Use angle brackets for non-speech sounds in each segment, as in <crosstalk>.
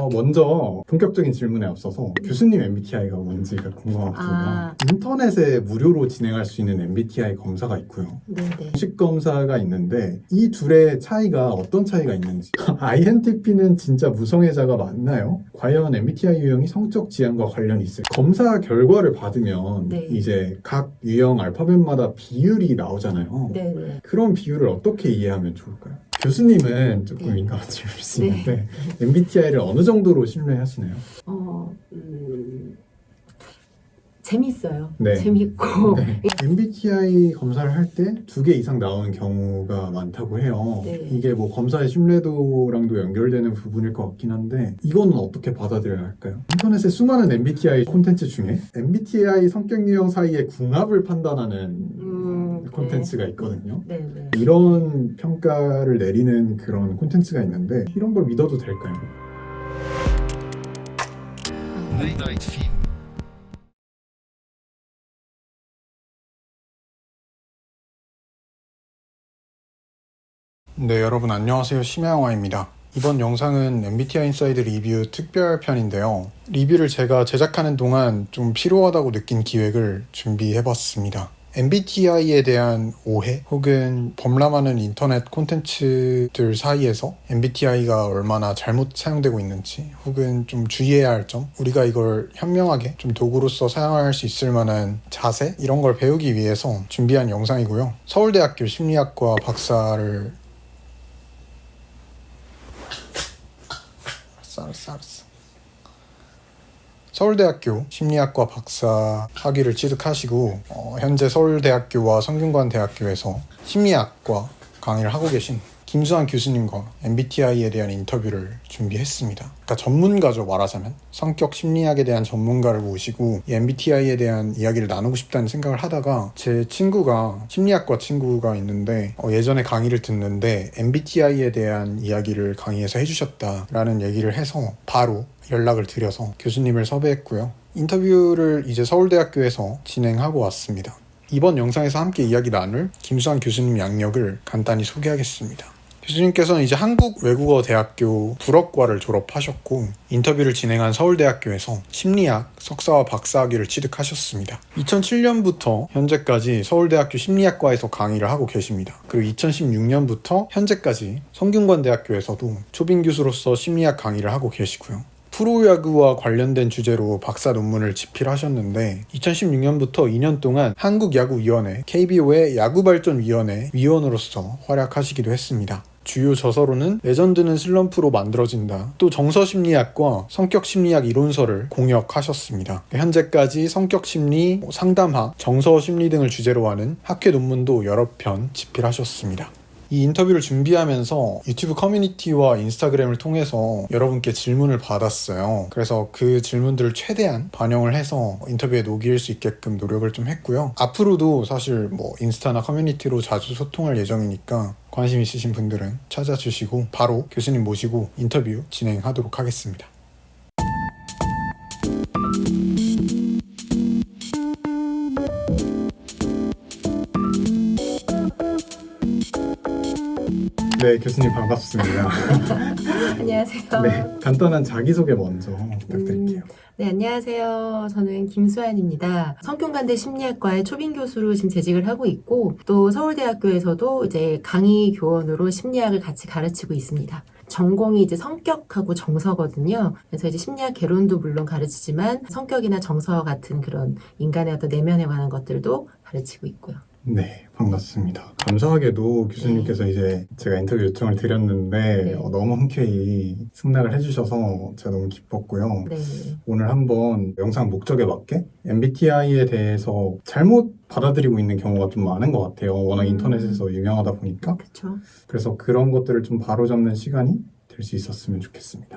어, 먼저 본격적인 질문에 앞서서 교수님 MBTI가 뭔지가 궁금하거든요. 아. 인터넷에 무료로 진행할 수 있는 MBTI 검사가 있고요. 네네. 공식 검사가 있는데 이 둘의 차이가 어떤 차이가 있는지 <laughs> INTP는 진짜 무성애자가 맞나요? 과연 MBTI 유형이 성적 지향과 관련이 있을까? 검사 결과를 받으면 네. 이제 각 유형 알파벳마다 비율이 나오잖아요. 네네. 그런 비율을 어떻게 이해하면 좋을까요? 교수님은 조금 네. 민감한 질문일 수 네. 있는데 MBTI를 어느 정도로 신뢰하시나요? 어, 음, 재밌어요. 네. 재밌고. 네. MBTI 검사를 할 때 두 개 이상 나오는 경우가 많다고 해요. 네. 이게 뭐 검사의 신뢰도랑도 연결되는 부분일 것 같긴 한데 이거는 어떻게 받아들여야 할까요? 인터넷에 수많은 MBTI 콘텐츠 중에 MBTI 성격 유형 사이의 궁합을 판단하는 음, 네. 콘텐츠가 있거든요. 네 네. 이런 평가를 내리는 그런 콘텐츠가 있는데 이런 걸 믿어도 될까요? 네, 여러분 안녕하세요. 심야영화입니다. 이번 영상은 MBTI inside 리뷰 특별편인데요. 리뷰를 제가 제작하는 동안 좀 필요하다고 느낀 기획을 준비해봤습니다. MBTI에 대한 오해 혹은 범람하는 인터넷 콘텐츠들 사이에서 MBTI가 얼마나 잘못 사용되고 있는지 혹은 좀 주의해야 할 점, 우리가 이걸 현명하게 좀 도구로서 사용할 수 있을 만한 자세 이런 걸 배우기 위해서 준비한 영상이고요. 서울대학교 심리학과 박사를 알았어 알았어 알았어 서울대학교 심리학과 박사 학위를 취득하시고 어, 현재 서울대학교와 성균관대학교에서 심리학과 강의를 하고 계신 김수환 교수님과 MBTI에 대한 인터뷰를 준비했습니다. 그러니까 전문가죠 말하자면 성격 심리학에 대한 전문가를 모시고 이 MBTI에 대한 이야기를 나누고 싶다는 생각을 하다가 제 친구가 심리학과 친구가 있는데 어, 예전에 강의를 듣는데 MBTI에 대한 이야기를 강의에서 해주셨다라는 얘기를 해서 바로 연락을 드려서 교수님을 섭외했고요. 인터뷰를 이제 서울대학교에서 진행하고 왔습니다. 이번 영상에서 함께 이야기 나눌 김수환 교수님 양력을 간단히 소개하겠습니다. 교수님께서는 이제 한국외국어대학교 불어과를 졸업하셨고 인터뷰를 진행한 서울대학교에서 심리학 석사와 박사학위를 취득하셨습니다. 2007년부터 현재까지 서울대학교 심리학과에서 강의를 하고 계십니다. 그리고 2016년부터 현재까지 성균관대학교에서도 초빙 교수로서 심리학 강의를 하고 계시고요. 프로야구와 관련된 주제로 박사 논문을 집필하셨는데 2016년부터 2년 동안 한국야구위원회 KBO의 야구발전위원회 위원으로서 활약하시기도 했습니다. 주요 저서로는 레전드는 슬럼프로 만들어진다. 또 정서심리학과 성격심리학 이론서를 공역하셨습니다. 현재까지 성격심리, 뭐 상담학, 정서심리 등을 주제로 하는 학회 논문도 여러 편 집필하셨습니다. 이 인터뷰를 준비하면서 유튜브 커뮤니티와 인스타그램을 통해서 여러분께 질문을 받았어요. 그래서 그 질문들을 최대한 반영을 해서 인터뷰에 녹일 수 있게끔 노력을 좀 했고요. 앞으로도 사실 뭐 인스타나 커뮤니티로 자주 소통할 예정이니까 관심 있으신 분들은 찾아주시고 바로 교수님 모시고 인터뷰 진행하도록 하겠습니다. 네, 교수님 반갑습니다. <laughs> 안녕하세요. 네, 간단한 자기소개 먼저 부탁드릴게요. 네, 안녕하세요. 저는 김수환입니다. 성균관대 심리학과의 초빙 교수로 지금 재직을 하고 있고, 또 서울대학교에서도 이제 강의 교원으로 심리학을 같이 가르치고 있습니다. 전공이 이제 성격하고 정서거든요. 그래서 이제 심리학 개론도 물론 가르치지만 성격이나 정서 같은 그런 인간의 어떤 내면에 관한 것들도 가르치고 있고요. 네, 반갑습니다. 감사하게도 교수님께서 이제 제가 인터뷰 요청을 드렸는데 네. 어, 너무 흔쾌히 승낙을 해주셔서 제가 너무 기뻤고요. 네. 오늘 한번 영상 목적에 맞게 MBTI에 대해서 잘못 받아들이고 있는 경우가 좀 많은 것 같아요. 워낙 음. 인터넷에서 유명하다 보니까. 그쵸. 그래서 그런 것들을 좀 바로잡는 시간이 될 수 있었으면 좋겠습니다.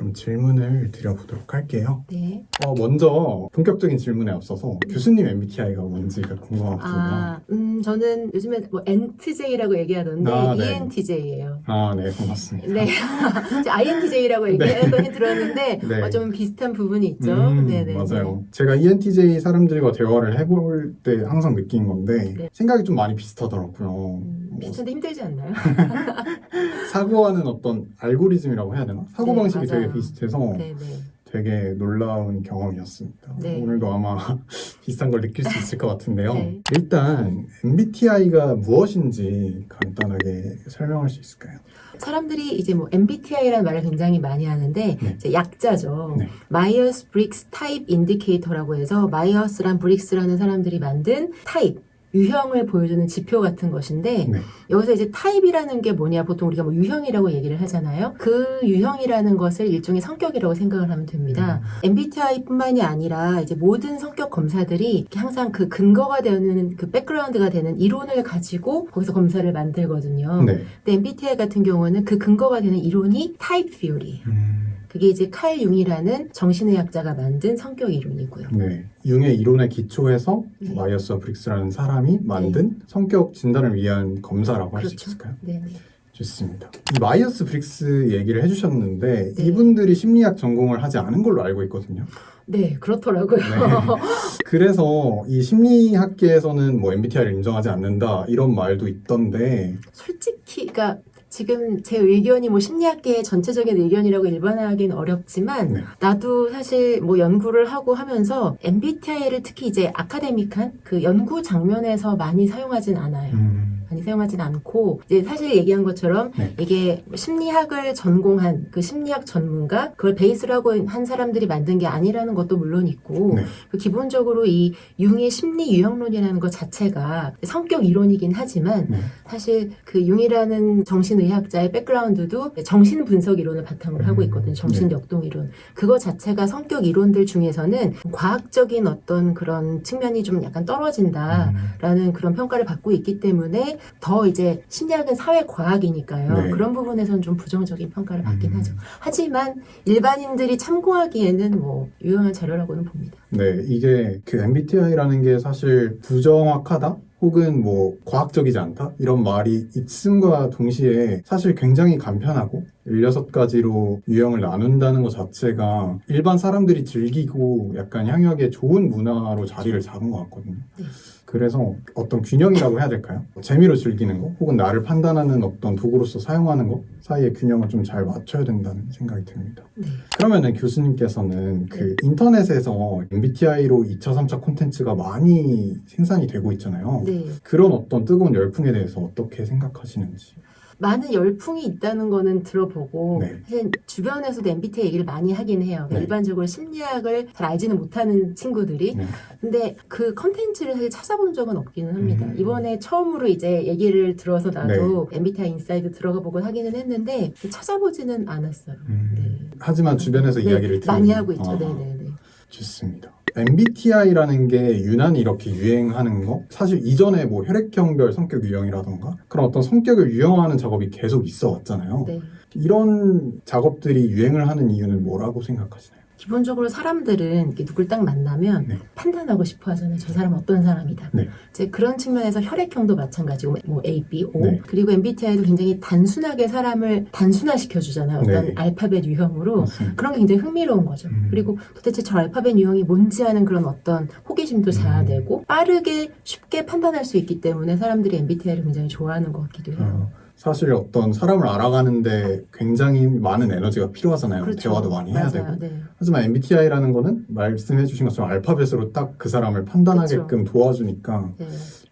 네. 그럼 질문을 드려보도록 할게요. 네. 어, 먼저 본격적인 질문에 앞서서 교수님 MBTI가 뭔지가 궁금하거든요. 아, 음, 음, 저는 요즘에 뭐 NTJ라고 얘기하던데 아, 네. ENTJ예요. 아, 네, 고맙습니다. 네, <laughs> INTJ라고 얘기하더니 들었는데 <laughs> 네. 어, 좀 비슷한 부분이 있죠. 음, 네네. 맞아요. 제가 ENTJ 사람들과 대화를 해볼 때 항상 느낀 건데 네. 생각이 좀 많이 비슷하더라고요. 음, 뭐 비슷한데 힘들지 않나요? <laughs> 사고하는 어떤 알고리즘이라고 해야 되나? 사고 네, 방식이. 되게 비슷해서 네네. 되게 놀라운 경험이었습니다. 네. 오늘도 아마 <laughs> 비슷한 걸 느낄 수 있을 것 같은데요. 네. 일단 MBTI가 무엇인지 간단하게 설명할 수 있을까요? 사람들이 이제 뭐 MBTI라는 말을 굉장히 많이 하는데 네. 약자죠. 네. Myers-Briggs Type Indicator라고 해서 마이어스랑 브릭스라는 사람들이 만든 타입 유형을 보여주는 지표 같은 것인데 네. 여기서 이제 타입이라는 게 뭐냐 보통 우리가 뭐 유형이라고 얘기를 하잖아요. 그 유형이라는 것을 일종의 성격이라고 생각을 하면 됩니다. MBTI뿐만이 아니라 이제 모든 성격 검사들이 항상 그 근거가 되는 그 백그라운드가 되는 이론을 가지고 거기서 검사를 만들거든요. 네. 근데 MBTI 같은 경우는 그 근거가 되는 이론이 type theory. 음, 그게 이제 칼 융이라는 정신의학자가 만든 성격 이론이고요. 네. 융의 이론에 기초해서 네. 마이어스 브릭스라는 사람이 만든 성격 진단을 위한 검사라고 할수 그렇죠. 있을까요? 네. 좋습니다. 이 마이어스 브릭스 얘기를 해주셨는데 네. 이분들이 심리학 전공을 하지 않은 걸로 알고 있거든요. 네, 그렇더라고요. 네. <laughs> 그래서 이 심리학계에서는 뭐 MBTI를 인정하지 않는다 이런 말도 있던데 솔직히, 그러니까 지금 제 의견이 뭐 심리학계의 전체적인 의견이라고 일반화하기는 어렵지만 네. 나도 사실 뭐 연구를 하고 하면서 MBTI를 특히 이제 academic한 그 연구 장면에서 많이 사용하진 않아요. 음, 많이 사용하진 않고 이제 사실 얘기한 것처럼 네. 이게 심리학을 전공한 그 심리학 전문가 그걸 베이스로 하고 한 사람들이 만든 게 아니라는 것도 물론 있고 네. 그 기본적으로 이 융의 심리 유형론이라는 것 자체가 성격 이론이긴 하지만 네. 사실 그 융이라는 정신의학자의 백그라운드도 정신 분석 이론을 바탕으로 하고 있거든요. 정신 네. 역동 이론. 그거 자체가 성격 이론들 중에서는 과학적인 어떤 그런 측면이 좀 약간 떨어진다. 음, 라는 그런 평가를 받고 있기 때문에 더 이제 심리학은 사회 과학이니까요. 네. 그런 부분에서는 좀 부정적인 평가를 받긴 음. 하죠. 하지만 일반인들이 참고하기에는 뭐 유용한 자료라고는 봅니다. 네, 이게 그 MBTI라는 게 사실 부정확하다? 혹은 뭐 과학적이지 않다? 이런 말이 있음과 동시에 사실 굉장히 간편하고 16가지로 유형을 나눈다는 것 자체가 일반 사람들이 즐기고 약간 향유하기에 좋은 문화로 자리를 잡은 것 같거든요. 네. 그래서 어떤 균형이라고 해야 될까요? 재미로 즐기는 거, 혹은 나를 판단하는 어떤 도구로서 사용하는 것 사이의 균형을 좀 잘 맞춰야 된다는 생각이 듭니다. 네. 그러면은 교수님께서는 그 인터넷에서 MBTI로 2차, 3차 콘텐츠가 많이 생산이 되고 있잖아요. 네. 그런 어떤 뜨거운 열풍에 대해서 어떻게 생각하시는지. 많은 열풍이 있다는 거는 들어보고 네. 사실 주변에서도 MBTI 얘기를 많이 하긴 해요. 네. 일반적으로 심리학을 잘 알지는 못하는 친구들이 네. 근데 그 컨텐츠를 사실 찾아본 적은 없기는 합니다. 음. 이번에 처음으로 이제 얘기를 들어서 나도 MBTI 사이트 들어가 보곤 하기는 했는데 찾아보지는 않았어요. 음, 네. 하지만 주변에서 네, 이야기를 많이 하고 있죠. 아, 네네네. 좋습니다. MBTI라는 게 유난히 이렇게 유행하는 거 사실 이전에 뭐 혈액형별 성격 유형이라던가 그런 어떤 성격을 유형화하는 작업이 계속 있어 왔잖아요. 네. 이런 작업들이 유행을 하는 이유는 뭐라고 생각하시나요? 기본적으로 사람들은 이렇게 누굴 딱 만나면 네. 판단하고 싶어 하잖아요. 저 사람 어떤 사람이다. 네. 이제 그런 측면에서 혈액형도 마찬가지고 뭐 A, B, O 네. 그리고 MBTI도 굉장히 단순하게 사람을 단순화시켜 주잖아요. 어떤 네. 알파벳 유형으로 맞습니다. 그런 게 굉장히 흥미로운 거죠. 음. 그리고 도대체 저 알파벳 유형이 뭔지 하는 그런 어떤 호기심도 음. 자아내고 빠르게 쉽게 판단할 수 있기 때문에 사람들이 MBTI를 굉장히 좋아하는 것 같기도 해요. 어, 사실 어떤 사람을 알아가는데 굉장히 많은 에너지가 필요하잖아요. 대화도 많이 해야 그렇죠. 맞아요. 되고. 네. 하지만 MBTI라는 거는 말씀해 주신 것처럼 알파벳으로 딱 그 사람을 판단하게끔 도와주니까 네.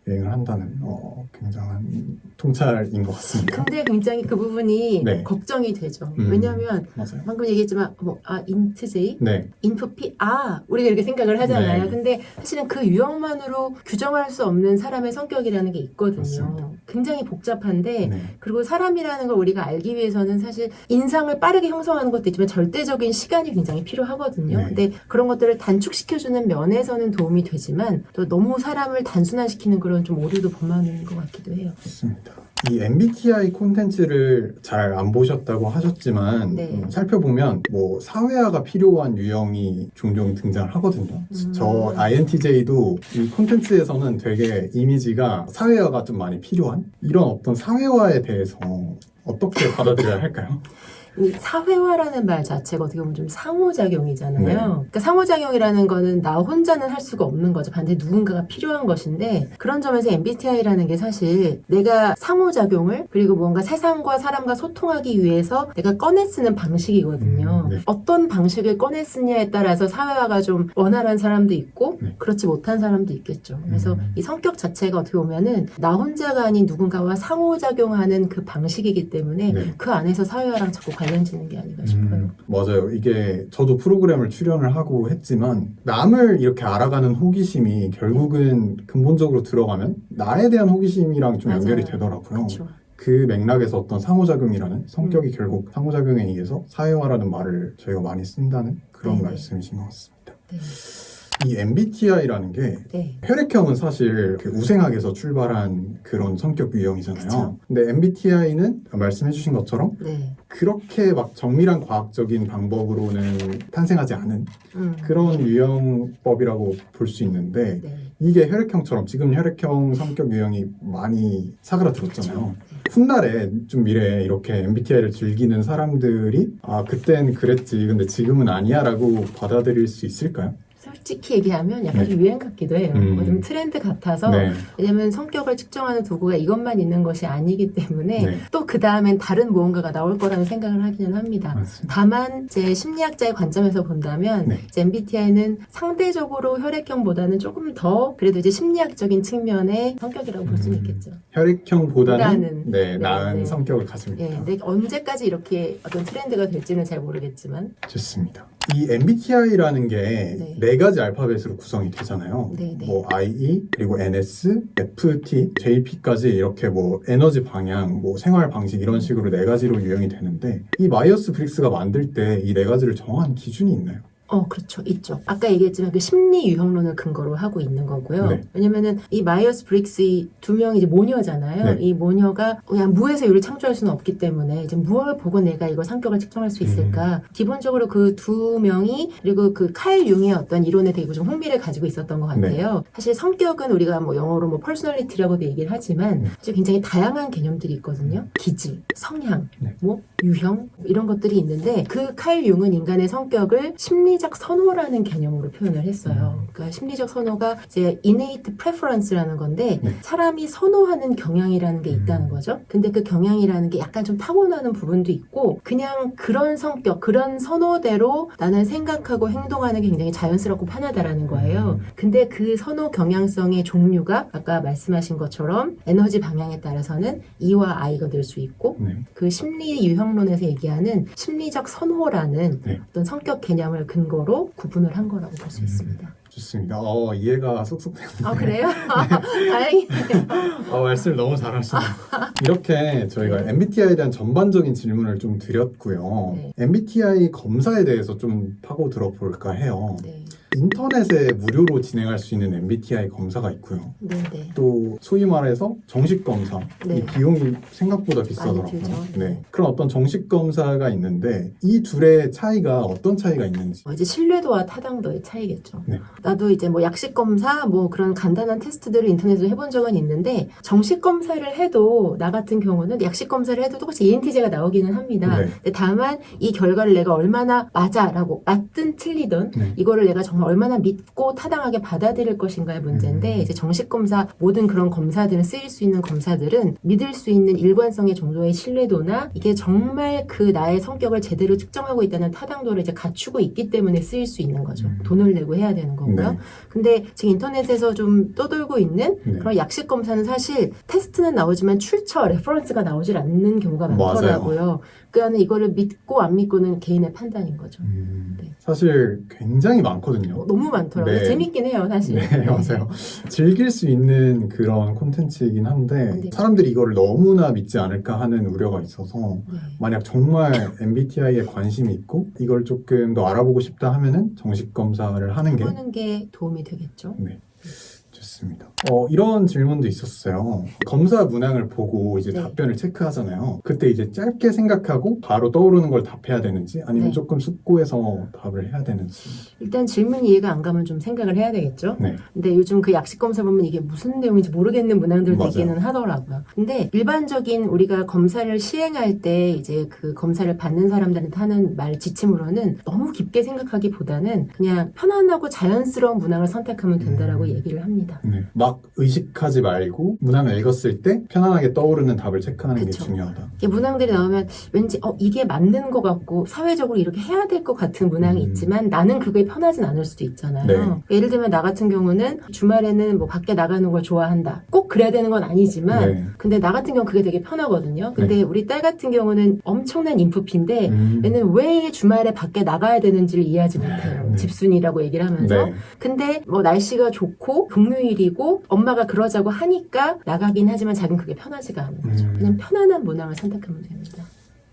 유행을 한다는 어, 굉장한 통찰인 것 같습니다. 근데 굉장히 그 부분이 네. 걱정이 되죠. 음. 왜냐하면 맞아요. 방금 얘기했지만 뭐, 아 인트제이, 네. 인프피, 아 우리가 이렇게 생각을 하잖아요. 네. 근데 사실은 그 유형만으로 규정할 수 없는 사람의 성격이라는 게 있거든요. 맞습니다. 굉장히 복잡한데 네. 그리고 사람이라는 걸 우리가 알기 위해서는 사실 인상을 빠르게 형성하는 것도 있지만 절대적인 시간이 굉장히 필요하거든요. 네. 근데 그런 것들을 단축시켜주는 면에서는 도움이 되지만 또 너무 사람을 단순화시키는 그런 좀 오류도 범하는 것 같기도 해요. 좋습니다. 이 MBTI 콘텐츠를 잘 안 보셨다고 하셨지만 네. 음, 살펴보면 뭐 사회화가 필요한 유형이 종종 등장을 하거든요. 음. 저 INTJ도 이 콘텐츠에서는 되게 이미지가 사회화가 좀 많이 필요한 이런 어떤 사회화에 대해서 어떻게 받아들여야 할까요? <laughs> 이 사회화라는 말 자체가 어떻게 보면 좀 상호작용이잖아요. 네. 그러니까 상호작용이라는 거는 나 혼자는 할 수가 없는 거죠. 반드시 누군가가 필요한 것인데 그런 점에서 MBTI라는 게 사실 내가 상호작용을 그리고 뭔가 세상과 사람과 소통하기 위해서 내가 꺼내 쓰는 방식이거든요. 음, 네. 어떤 방식을 꺼내 쓰냐에 따라서 사회화가 좀 원활한 사람도 있고 네. 그렇지 못한 사람도 있겠죠. 그래서 음. 이 성격 자체가 어떻게 보면은 나 혼자가 아닌 누군가와 상호작용하는 그 방식이기 때문에 네. 그 안에서 사회화랑 자꾸 관련 지는 게 아닌가 싶어요. 음, 맞아요. 이게 저도 프로그램을 출연을 하고 했지만 남을 이렇게 알아가는 호기심이 결국은 근본적으로 들어가면 나에 대한 호기심이랑 좀 연결이 맞아요. 되더라고요. 그렇죠. 그 맥락에서 어떤 상호작용이라는 성격이 결국 상호작용에 의해서 사회화라는 말을 저희가 많이 쓴다는 그런 네네. 말씀이신 것 같습니다. 네. 이 MBTI라는 게 네. 혈액형은 사실 그 우생학에서 출발한 그런 성격 유형이잖아요. 그쵸. 근데 MBTI는 말씀해주신 것처럼 네. 그렇게 막 정밀한 과학적인 방법으로는 탄생하지 않은 음. 그런 유형법이라고 볼 수 있는데 네. 이게 혈액형처럼 지금 혈액형 성격 유형이 많이 사그라들었잖아요. 그렇죠. 훗날에 좀 미래에 이렇게 MBTI를 즐기는 사람들이 아 그땐 그랬지 근데 지금은 아니야 라고 받아들일 수 있을까요? 솔직히 얘기하면 약간 네. 좀 유행 같기도 해요. 음. 뭐 좀 트렌드 같아서 네. 왜냐면 성격을 측정하는 도구가 이것만 있는 것이 아니기 때문에 네. 또그 다음엔 다른 무언가가 나올 거라는 생각을 하기는 합니다. 맞습니다. 다만 제 심리학자의 관점에서 본다면 네. 이제 MBTI는 상대적으로 혈액형보다는 조금 더 그래도 이제 심리학적인 측면의 성격이라고 볼 수는 음. 있겠죠. 혈액형보다는 보다는. 네, 네, 나은 네. 성격을 가지고 예, 있다. 근데 언제까지 이렇게 어떤 트렌드가 될지는 잘 모르겠지만 좋습니다. 이 MBTI라는 게 네. 네 가지 알파벳으로 구성이 되잖아요. 네, 네. 뭐 IE 그리고 NS, FT, JP까지 이렇게 뭐 에너지 방향, 뭐 생활 방식 이런 식으로 네 가지로 유형이 되는데 이 마이어스 브릭스가 만들 때 이 네 가지를 정한 기준이 있나요? 어, 그렇죠. 있죠. 아까 얘기했지만 그 심리 유형론을 근거로 하고 있는 거고요. 네. 왜냐면은 이 마이어스 브릭스 이 두 명이 이제 모녀잖아요. 네. 이 모녀가 그냥 무에서 유를 창조할 수는 없기 때문에 이제 무엇을 보고 내가 이걸 성격을 측정할 수 있을까? 음. 기본적으로 그 두 명이 그리고 그 칼 융의 어떤 이론에 되게 좀 흥미를 가지고 있었던 것 네. 같아요. 사실 성격은 우리가 뭐 영어로 뭐 personality라고도 얘기를 하지만 네. 사실 굉장히 다양한 개념들이 있거든요. 기질, 성향, 네. 뭐 유형 이런 것들이 있는데 그 칼 융은 인간의 성격을 심리 적 선호라는 개념으로 표현을 했어요. 음. 그러니까 심리적 선호가 이제 innate preference라는 건데 네. 사람이 선호하는 경향이라는 게 있다는 음. 거죠. 근데 그 경향이라는 게 약간 좀 타고나는 부분도 있고 그냥 그런 성격, 그런 선호대로 나는 생각하고 행동하는 게 굉장히 자연스럽고 편하다라는 거예요. 음. 근데 그 선호 경향성의 종류가 아까 말씀하신 것처럼 에너지 방향에 따라서는 E와 I가 될 수 있고 네. 그 심리 유형론에서 얘기하는 심리적 선호라는 네. 어떤 성격 개념을 근거 로 구분을 한 거라고 볼수 음. 있습니다. 좋습니다. 어, 이해가 쏙쏙 되는데 아 그래요? <laughs> 다행이네요. 어, 말씀을 너무 잘하시네요. 이렇게 저희가 MBTI에 대한 전반적인 질문을 좀 드렸고요. 네. MBTI 검사에 대해서 좀 파고 들어볼까 해요. 네, 인터넷에 무료로 진행할 수 있는 MBTI 검사가 있고요. 네, 네. 또 소위 말해서 정식 검사 네. 이 비용이 생각보다 비싸더라고요. 들죠. 네. 그런 어떤 정식 검사가 있는데 이 둘의 차이가 어떤 차이가 있는지. 어, 이제 신뢰도와 타당도의 차이겠죠. 네. 나도 이제 뭐 약식 검사 뭐 그런 간단한 테스트들을 인터넷으로 해본 적은 있는데 정식 검사를 해도 나 같은 경우는 약식 검사를 해도 똑같이 ENTJ가 나오기는 합니다. 네. 근데 다만 이 결과를 내가 얼마나 맞아라고 맞든 틀리든 네. 이거를 내가 정말 얼마나 믿고 타당하게 받아들일 것인가의 문제인데 음. 이제 정식 검사 모든 그런 검사들은 쓰일 수 있는 검사들은 믿을 수 있는 일관성의 정도의 신뢰도나 이게 정말 그 나의 성격을 제대로 측정하고 있다는 타당도를 이제 갖추고 있기 때문에 쓰일 수 있는 거죠. 음. 돈을 내고 해야 되는 거고요. 네. 근데 지금 인터넷에서 좀 떠돌고 있는 네. 그런 약식 검사는 사실 테스트는 나오지만 출처 reference가 나오질 않는 경우가 맞아요. 많더라고요. 그러니까 이거를 믿고 안 믿고는 개인의 판단인 거죠. 음, 네. 사실 굉장히 많거든요. 어, 너무 많더라고요. 네. 재밌긴 해요, 사실. 네, <laughs> 맞아요. 즐길 수 있는 그런 콘텐츠이긴 한데 네. 사람들이 이거를 너무나 믿지 않을까 하는 우려가 있어서 네. 만약 정말 MBTI에 관심이 있고 이걸 조금 더 알아보고 싶다 하면은 정식 검사를 하는 게 해보는 게 도움이 되겠죠. 네. 좋습니다. 어, 이런 질문도 있었어요. 검사 문항을 보고 이제 네. 답변을 체크하잖아요. 그때 이제 짧게 생각하고 바로 떠오르는 걸 답해야 되는지 아니면 네. 조금 숙고해서 답을 해야 되는지. 일단 질문 이해가 안 가면 좀 생각을 해야 되겠죠. 네. 근데 요즘 그 약식 검사 보면 이게 무슨 내용인지 모르겠는 문항들 맞아요. 되기는 하더라고요. 근데 일반적인 우리가 검사를 시행할 때 이제 그 검사를 받는 사람들한테 하는 말 지침으로는 너무 깊게 생각하기보다는 그냥 편안하고 자연스러운 문항을 선택하면 된다라고 음. 얘기를 합니다. 네. 막 의식하지 말고 문항을 읽었을 때 편안하게 떠오르는 답을 체크하는 그쵸. 게 중요하다. 이게 문항들이 나오면 왠지 어 이게 맞는 것 같고 사회적으로 이렇게 해야 될 것 같은 문항이 음. 있지만 나는 그게 편하진 않을 수도 있잖아요. 네. 예를 들면 나 같은 경우는 주말에는 뭐 밖에 나가는 걸 좋아한다. 꼭 그래야 되는 건 아니지만 네. 근데 나 같은 경우 는 그게 되게 편하거든요. 근데 우리 딸 같은 경우는 엄청난 인프피인데 음. 얘는 왜 주말에 밖에 나가야 되는지를 이해하지 못해요. 네. 집순이라고 얘기를 하면서. 네. 근데 뭐 날씨가 좋고 금요일이고 엄마가 그러자고 하니까 나가긴 하지만 자기는 그게 편하지가 않은 거죠. 음. 그냥 편안한 문항을 선택하면 됩니다.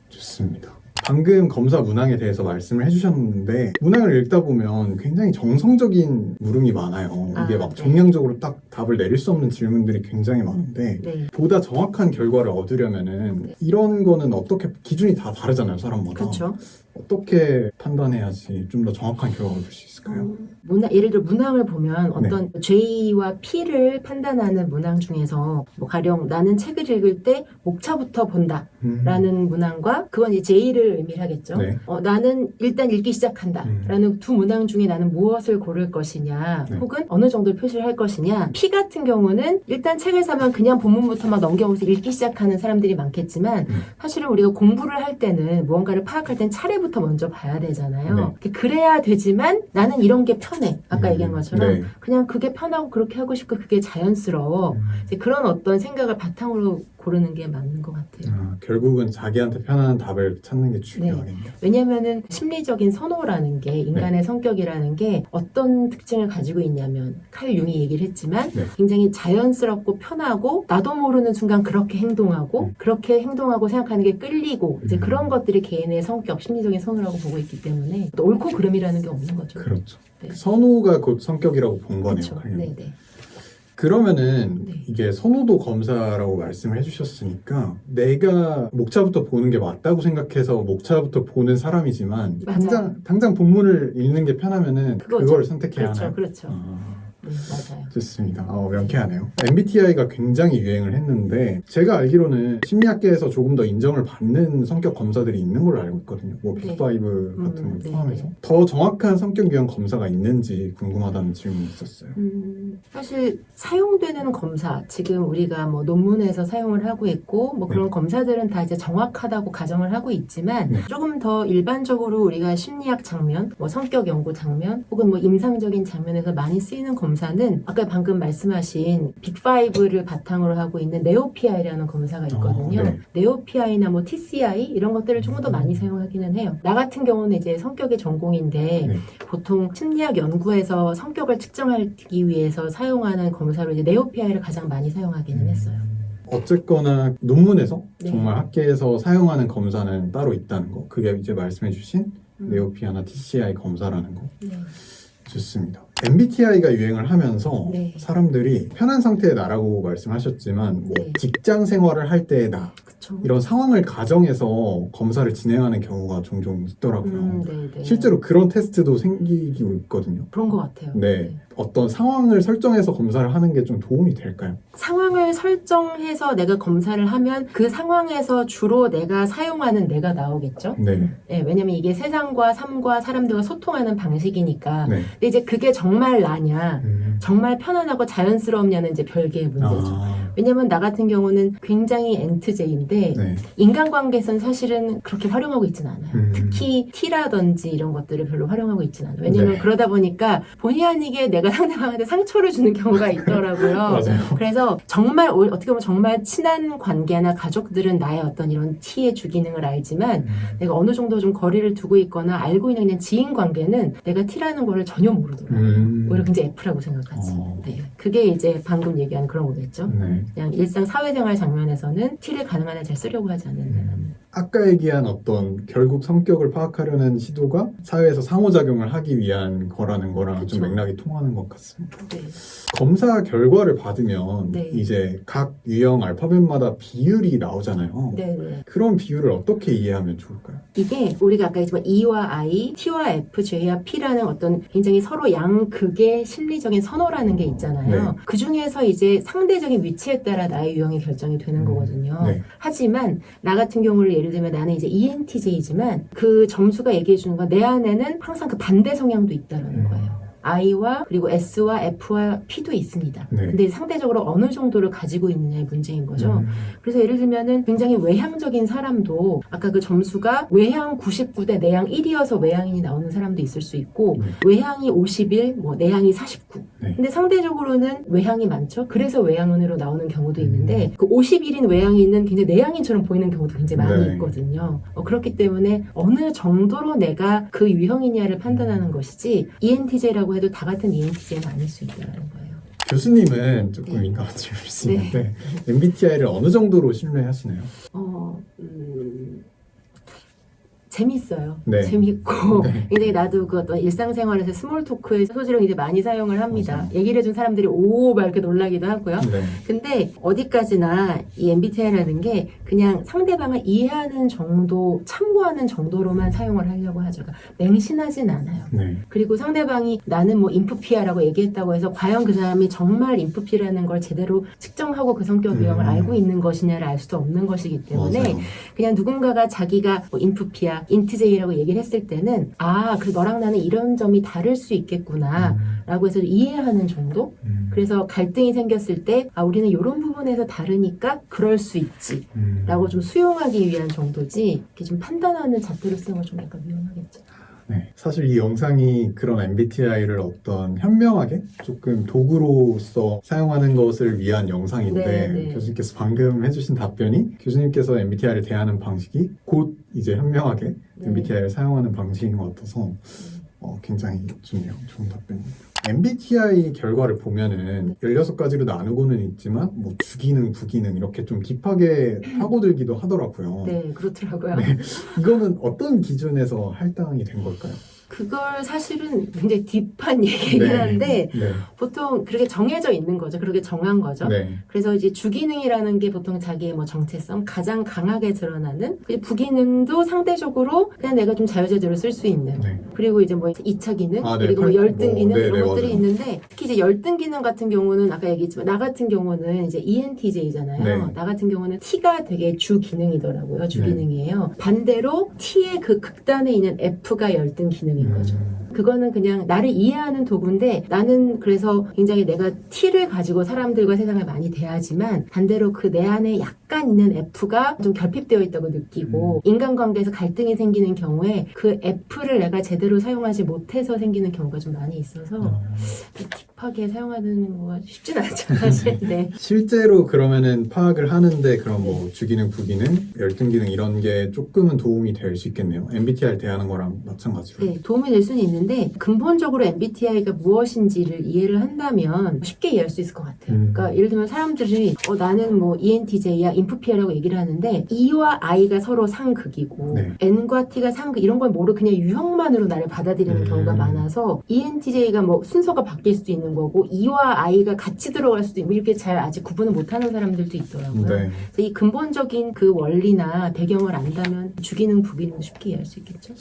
좋습니다. 방금 검사 문항에 대해서 말씀을 해주셨는데 문항을 읽다 보면 굉장히 정성적인 물음이 많아요. 이게 아, 막 네. 정량적으로 딱 답을 내릴 수 없는 질문들이 굉장히 많은데 네. 보다 정확한 결과를 얻으려면 은 네. 이런 거는 어떻게 기준이 다 다르잖아요, 사람마다. 그렇죠. 어떻게 판단해야지 좀 더 정확한 결과 얻을 수 있을까요? 음, 문항, 예를 들어 문항을 보면 네. 어떤 J와 P를 판단하는 문항 중에서 뭐 가령 나는 책을 읽을 때 목차부터 본다. 음. 라는 문항과 그건 이제 J를 의미하겠죠. 네. 어, 나는 일단 읽기 시작한다. 음. 라는 두 문항 중에 나는 무엇을 고를 것이냐, 네. 혹은 어느 정도 표시를 할 것이냐. P 같은 경우는 일단 책을 사면 그냥 본문부터 막 넘겨보면서 읽기 시작하는 사람들이 많겠지만 음. 사실은 우리가 공부를 할 때는 무언가를 파악할 땐 차례부터 먼저 봐야 되잖아요. 네. 그래야 되지만 나는 이런 게 편해. 아까 음. 얘기한 것처럼 네. 그냥 그게 편하고 그렇게 하고 싶고 그게 자연스러워. 음. 그런 어떤 생각을 바탕으로 고르는 게 맞는 것 같아요. 아, 결국은 자기한테 편안한 답을 찾는 게 중요하겠네요. 왜냐면은 심리적인 선호라는 게 인간의 성격이라는 게 어떤 특징을 가지고 있냐면 칼 융이 얘기를 했지만 네. 굉장히 자연스럽고 편하고 나도 모르는 순간 그렇게 행동하고 음. 그렇게 행동하고 생각하는 게 끌리고 이제 음. 그런 것들이 개인의 성격 심리적인 선호라고 보고 있기 때문에 또 옳고 그름이라는 게 없는 거죠. 그렇죠. 네. 선호가 곧 성격이라고 본 거네요. 그렇죠. 당연히. 네, 네. 그러면은 네. 이게 선호도 검사라고 말씀을 해주셨으니까 내가 목차부터 보는 게 맞다고 생각해서 목차부터 보는 사람이지만 맞아요. 당장 당장 본문을 읽는 게 편하면은. 그걸 선택해야 그렇죠, 하나요? 그렇죠. 아, 네, 맞아요. 좋습니다. 어, 명쾌하네요. MBTI가 굉장히 유행을 했는데 제가 알기로는 심리학계에서 조금 더 인정을 받는 성격 검사들이 있는 걸로 알고 있거든요. 뭐 네. 빅5 같은 음, 걸 네, 포함해서 네. 더 정확한 성격 유형 검사가 있는지 궁금하다는 질문이 있었어요. 음, 사실 사용되는 검사 지금 우리가 뭐 논문에서 사용을 하고 있고 뭐 그런 네. 검사들은 다 이제 정확하다고 가정을 하고 있지만 네. 조금 더 일반적으로 우리가 심리학 장면, 뭐 성격 연구 장면 혹은 뭐 임상적인 장면에서 많이 쓰이는 검사 는 아까 방금 말씀하신 빅5를 바탕으로 하고 있는 네오피아이라는 검사가 있거든요. 어, 네. 네오피아이나 뭐 TCI 이런 것들을 조금 더 많이 사용하기는 해요. 나 같은 경우는 이제 성격이 전공인데 네. 보통 심리학 연구에서 성격을 측정하기 위해서 사용하는 검사로 이제 네오피아이를 가장 많이 사용하기는 했어요. 어쨌거나 논문에서 네. 정말 학계에서 사용하는 검사는 따로 있다는 거. 그게 이제 말씀해 주신 음. 네오피아나 TCI 검사라는 거. 네. 좋습니다. MBTI가 유행을 하면서 네. 사람들이 편한 상태의 나라고 말씀하셨지만 뭐 네. 직장 생활을 할 때의 나 그쵸. 이런 상황을 가정해서 검사를 진행하는 경우가 종종 있더라고요. 음, 네, 네. 실제로 그런 테스트도 생기고 있거든요. 그런 것 같아요. 네. 어떤 상황을 설정해서 검사를 하는 게 좀 도움이 될까요? 상황을 설정해서 내가 검사를 하면 그 상황에서 주로 내가 사용하는 내가 나오겠죠. 네. 네, 왜냐면 이게 세상과 삶과 사람들과 소통하는 방식이니까. 네. 근데 이제 그게 정말 나냐, 음. 정말 편안하고 자연스럽냐는 이제 별개의 문제죠. 아, 왜냐면 나 같은 경우는 굉장히 엔트제인데 네. 인간관계에서는 사실은 그렇게 활용하고 있진 않아요. 음. 특히 T라든지 이런 것들을 별로 활용하고 있진 않아요. 왜냐면 네. 그러다 보니까 본의 아니게 내가 상대방한테 상처를 주는 경우가 <laughs> 있더라고요. 그래서 정말 오- 어떻게 보면 정말 친한 관계나 가족들은 나의 어떤 이런 T의 주기능을 알지만 음. 내가 어느 정도 좀 거리를 두고 있거나 알고 있는 그냥 지인 관계는 내가 T라는 거를 전혀 모르더라고요. 음. 오히려 굉장히 F라고 생각하지. 어. 네. 그게 이제 방금 얘기한 그런 거겠죠. 네. 그냥 일상 사회생활 장면에서는 T를 가능한 한잘 쓰려고 하지 않는다는. 아까 얘기한 어떤 결국 성격을 파악하려는 시도가 사회에서 상호작용을 하기 위한 거라는 거랑 좀 그쵸. 맥락이 통하는 것 같습니다. 네. 검사 결과를 받으면 네. 이제 각 유형 알파벳마다 비율이 나오잖아요. 네, 네. 그런 비율을 어떻게 이해하면 좋을까요? 이게 우리가 아까 했지만 E와 I, T와 F, J와 P라는 어떤 굉장히 서로 양극의 심리적인 선호라는 게 있잖아요. 네. 그 중에서 이제 상대적인 위치에 따라 나의 유형이 결정이 되는 음, 거거든요. 네. 하지만 나 같은 경우를 예를 들면 나는 이제 ENTJ지만 그 점수가 얘기해 주는 건 내 안에는 항상 그 반대 성향도 있다는 음. 거예요. I와 그리고 S와 F와 P도 있습니다. 네. 근데 상대적으로 어느 정도를 가지고 있느냐의 문제인 거죠. 음, 그래서 예를 들면은 굉장히 외향적인 사람도 아까 그 점수가 외향 99대 내향 1이어서 외향인이 나오는 사람도 있을 수 있고 네. 외향이 51, 뭐 내향이 49. 네. 근데 상대적으로는 외향이 많죠. 그래서 외향인으로 나오는 경우도 음. 있는데 그 51인 외향인은 굉장히 내향인처럼 보이는 경우도 굉장히 많이 네. 있거든요. 어, 그렇기 때문에 어느 정도로 내가 그 유형이냐를 판단하는 것이지 ENTJ라고 해도 다 같은 E ENTJ는 아닐 수 있다는 거예요. 교수님은 조금 네. 민감한 질문일 수 있는데 MBTI를 어느 정도로 신뢰하시나요? 어, 음, 재밌어요. 네. 재밌고 <laughs> 네. 굉장히 나도 그 어떤 일상생활에서 small talk의 소재를 이제 많이 사용을 합니다. 맞아요. 얘기를 해준 사람들이 오, 막 이렇게 놀라기도 하고요. 네. 근데 어디까지나 이 MBTI라는 게 그냥 상대방을 이해하는 정도, 참고하는 정도로만 사용을 하려고 하죠. 그러니까 맹신하진 않아요. 네. 그리고 상대방이 나는 뭐 인프피야라고 얘기했다고 해서 과연 그 사람이 정말 인프피라는 걸 제대로 측정하고 그 성격 유형을 음. 알고 있는 것이냐를 알 수도 없는 것이기 때문에 맞아요. 그냥 누군가가 자기가 뭐 인프피야, 인트제이라고 얘기를 했을 때는 아, 그 너랑 나는 이런 점이 다를 수 있겠구나. 음, 라고 해서 이해하는 정도? 음, 그래서 갈등이 생겼을 때, 아, 우리는 이런 부분에서 다르니까 그럴 수 있지. 음. 라고 좀 수용하기 위한 정도지, 이렇게 좀 판단하는 잣대로 쓰는 건 좀 약간 위험하겠죠. 네. 사실 이 영상이 그런 MBTI를 어떤 현명하게 조금 도구로서 사용하는 것을 위한 영상인데 네, 네. 교수님께서 방금 해주신 답변이 교수님께서 MBTI를 대하는 방식이 곧 이제 현명하게 네. MBTI를 사용하는 방식인 것 같아서 어, 굉장히 좋네요. 좋은 답변입니다. MBTI 결과를 보면은 16가지로 나누고는 있지만 뭐 주기능, 부기능 이렇게 좀 딥하게 파고들기도 하더라고요. 네, 그렇더라고요. 네. 이거는 어떤 기준에서 할당이 된 걸까요? 그걸 사실은 굉장히 딥한 <laughs> 얘기긴 네. 한데, 네. 보통 그렇게 정해져 있는 거죠. 그렇게 정한 거죠. 네. 그래서 이제 주기능이라는 게 보통 자기의 뭐 정체성 가장 강하게 드러나는 부기능도 상대적으로 그냥 내가 좀 자유자재로 쓸 수 있는 네. 그리고 이제 뭐 2차 기능 아, 네. 그리고 뭐 팔- 열등 뭐, 기능 네, 이런 네, 것들이 맞아요. 있는데 특히 이제 열등 기능 같은 경우는 아까 얘기했지만 나 같은 경우는 이제 ENTJ잖아요. 네. 나 같은 경우는 T가 되게 주 기능이더라고요. 주 네. 기능이에요. 반대로 T의 그 극단에 있는 F가 열등 기능 인 거죠. 음, 그거는 그냥 나를 이해하는 도구인데 나는 그래서 굉장히 내가 T를 가지고 사람들과 세상을 많이 대하지만 반대로 그 내 안에 약간 있는 F가 좀 결핍되어 있다고 느끼고 인간관계에서 갈등이 생기는 경우에 그 F를 내가 제대로 사용하지 못해서 생기는 경우가 좀 많이 있어서 어, 딥하게 사용하는 거가 쉽진 않죠 사실 네. 실제로 그러면은 파악을 하는데 그런 뭐 주기능, 부기능, 열등 기능 이런 게 조금은 도움이 될 수 있겠네요. MBTI를 대하는 거랑 마찬가지로. 네, 도움이 될 수는 있는데 근본적으로 MBTI가 무엇인지를 이해를 한다면 쉽게 이해할 수 있을 것 같아요. 음. 그러니까 예를 들면 사람들이 어, 나는 뭐 ENTJ야, 인프피아라고 얘기를 하는데 E와 I가 서로 상극이고 네. N과 T가 상극 이런 걸 모르고 그냥 유형만으로 나를 받아들이는 음. 경우가 많아서 ENTJ가 뭐 순서가 바뀔 수도 있는 거고 E와 I가 같이 들어갈 수도 있고 이렇게 잘 아직 구분을 못하는 사람들도 있더라고요. 네. 그래서 이 근본적인 그 원리나 배경을 안다면 주기능, 부기능도 쉽게 이해할 수 있겠죠.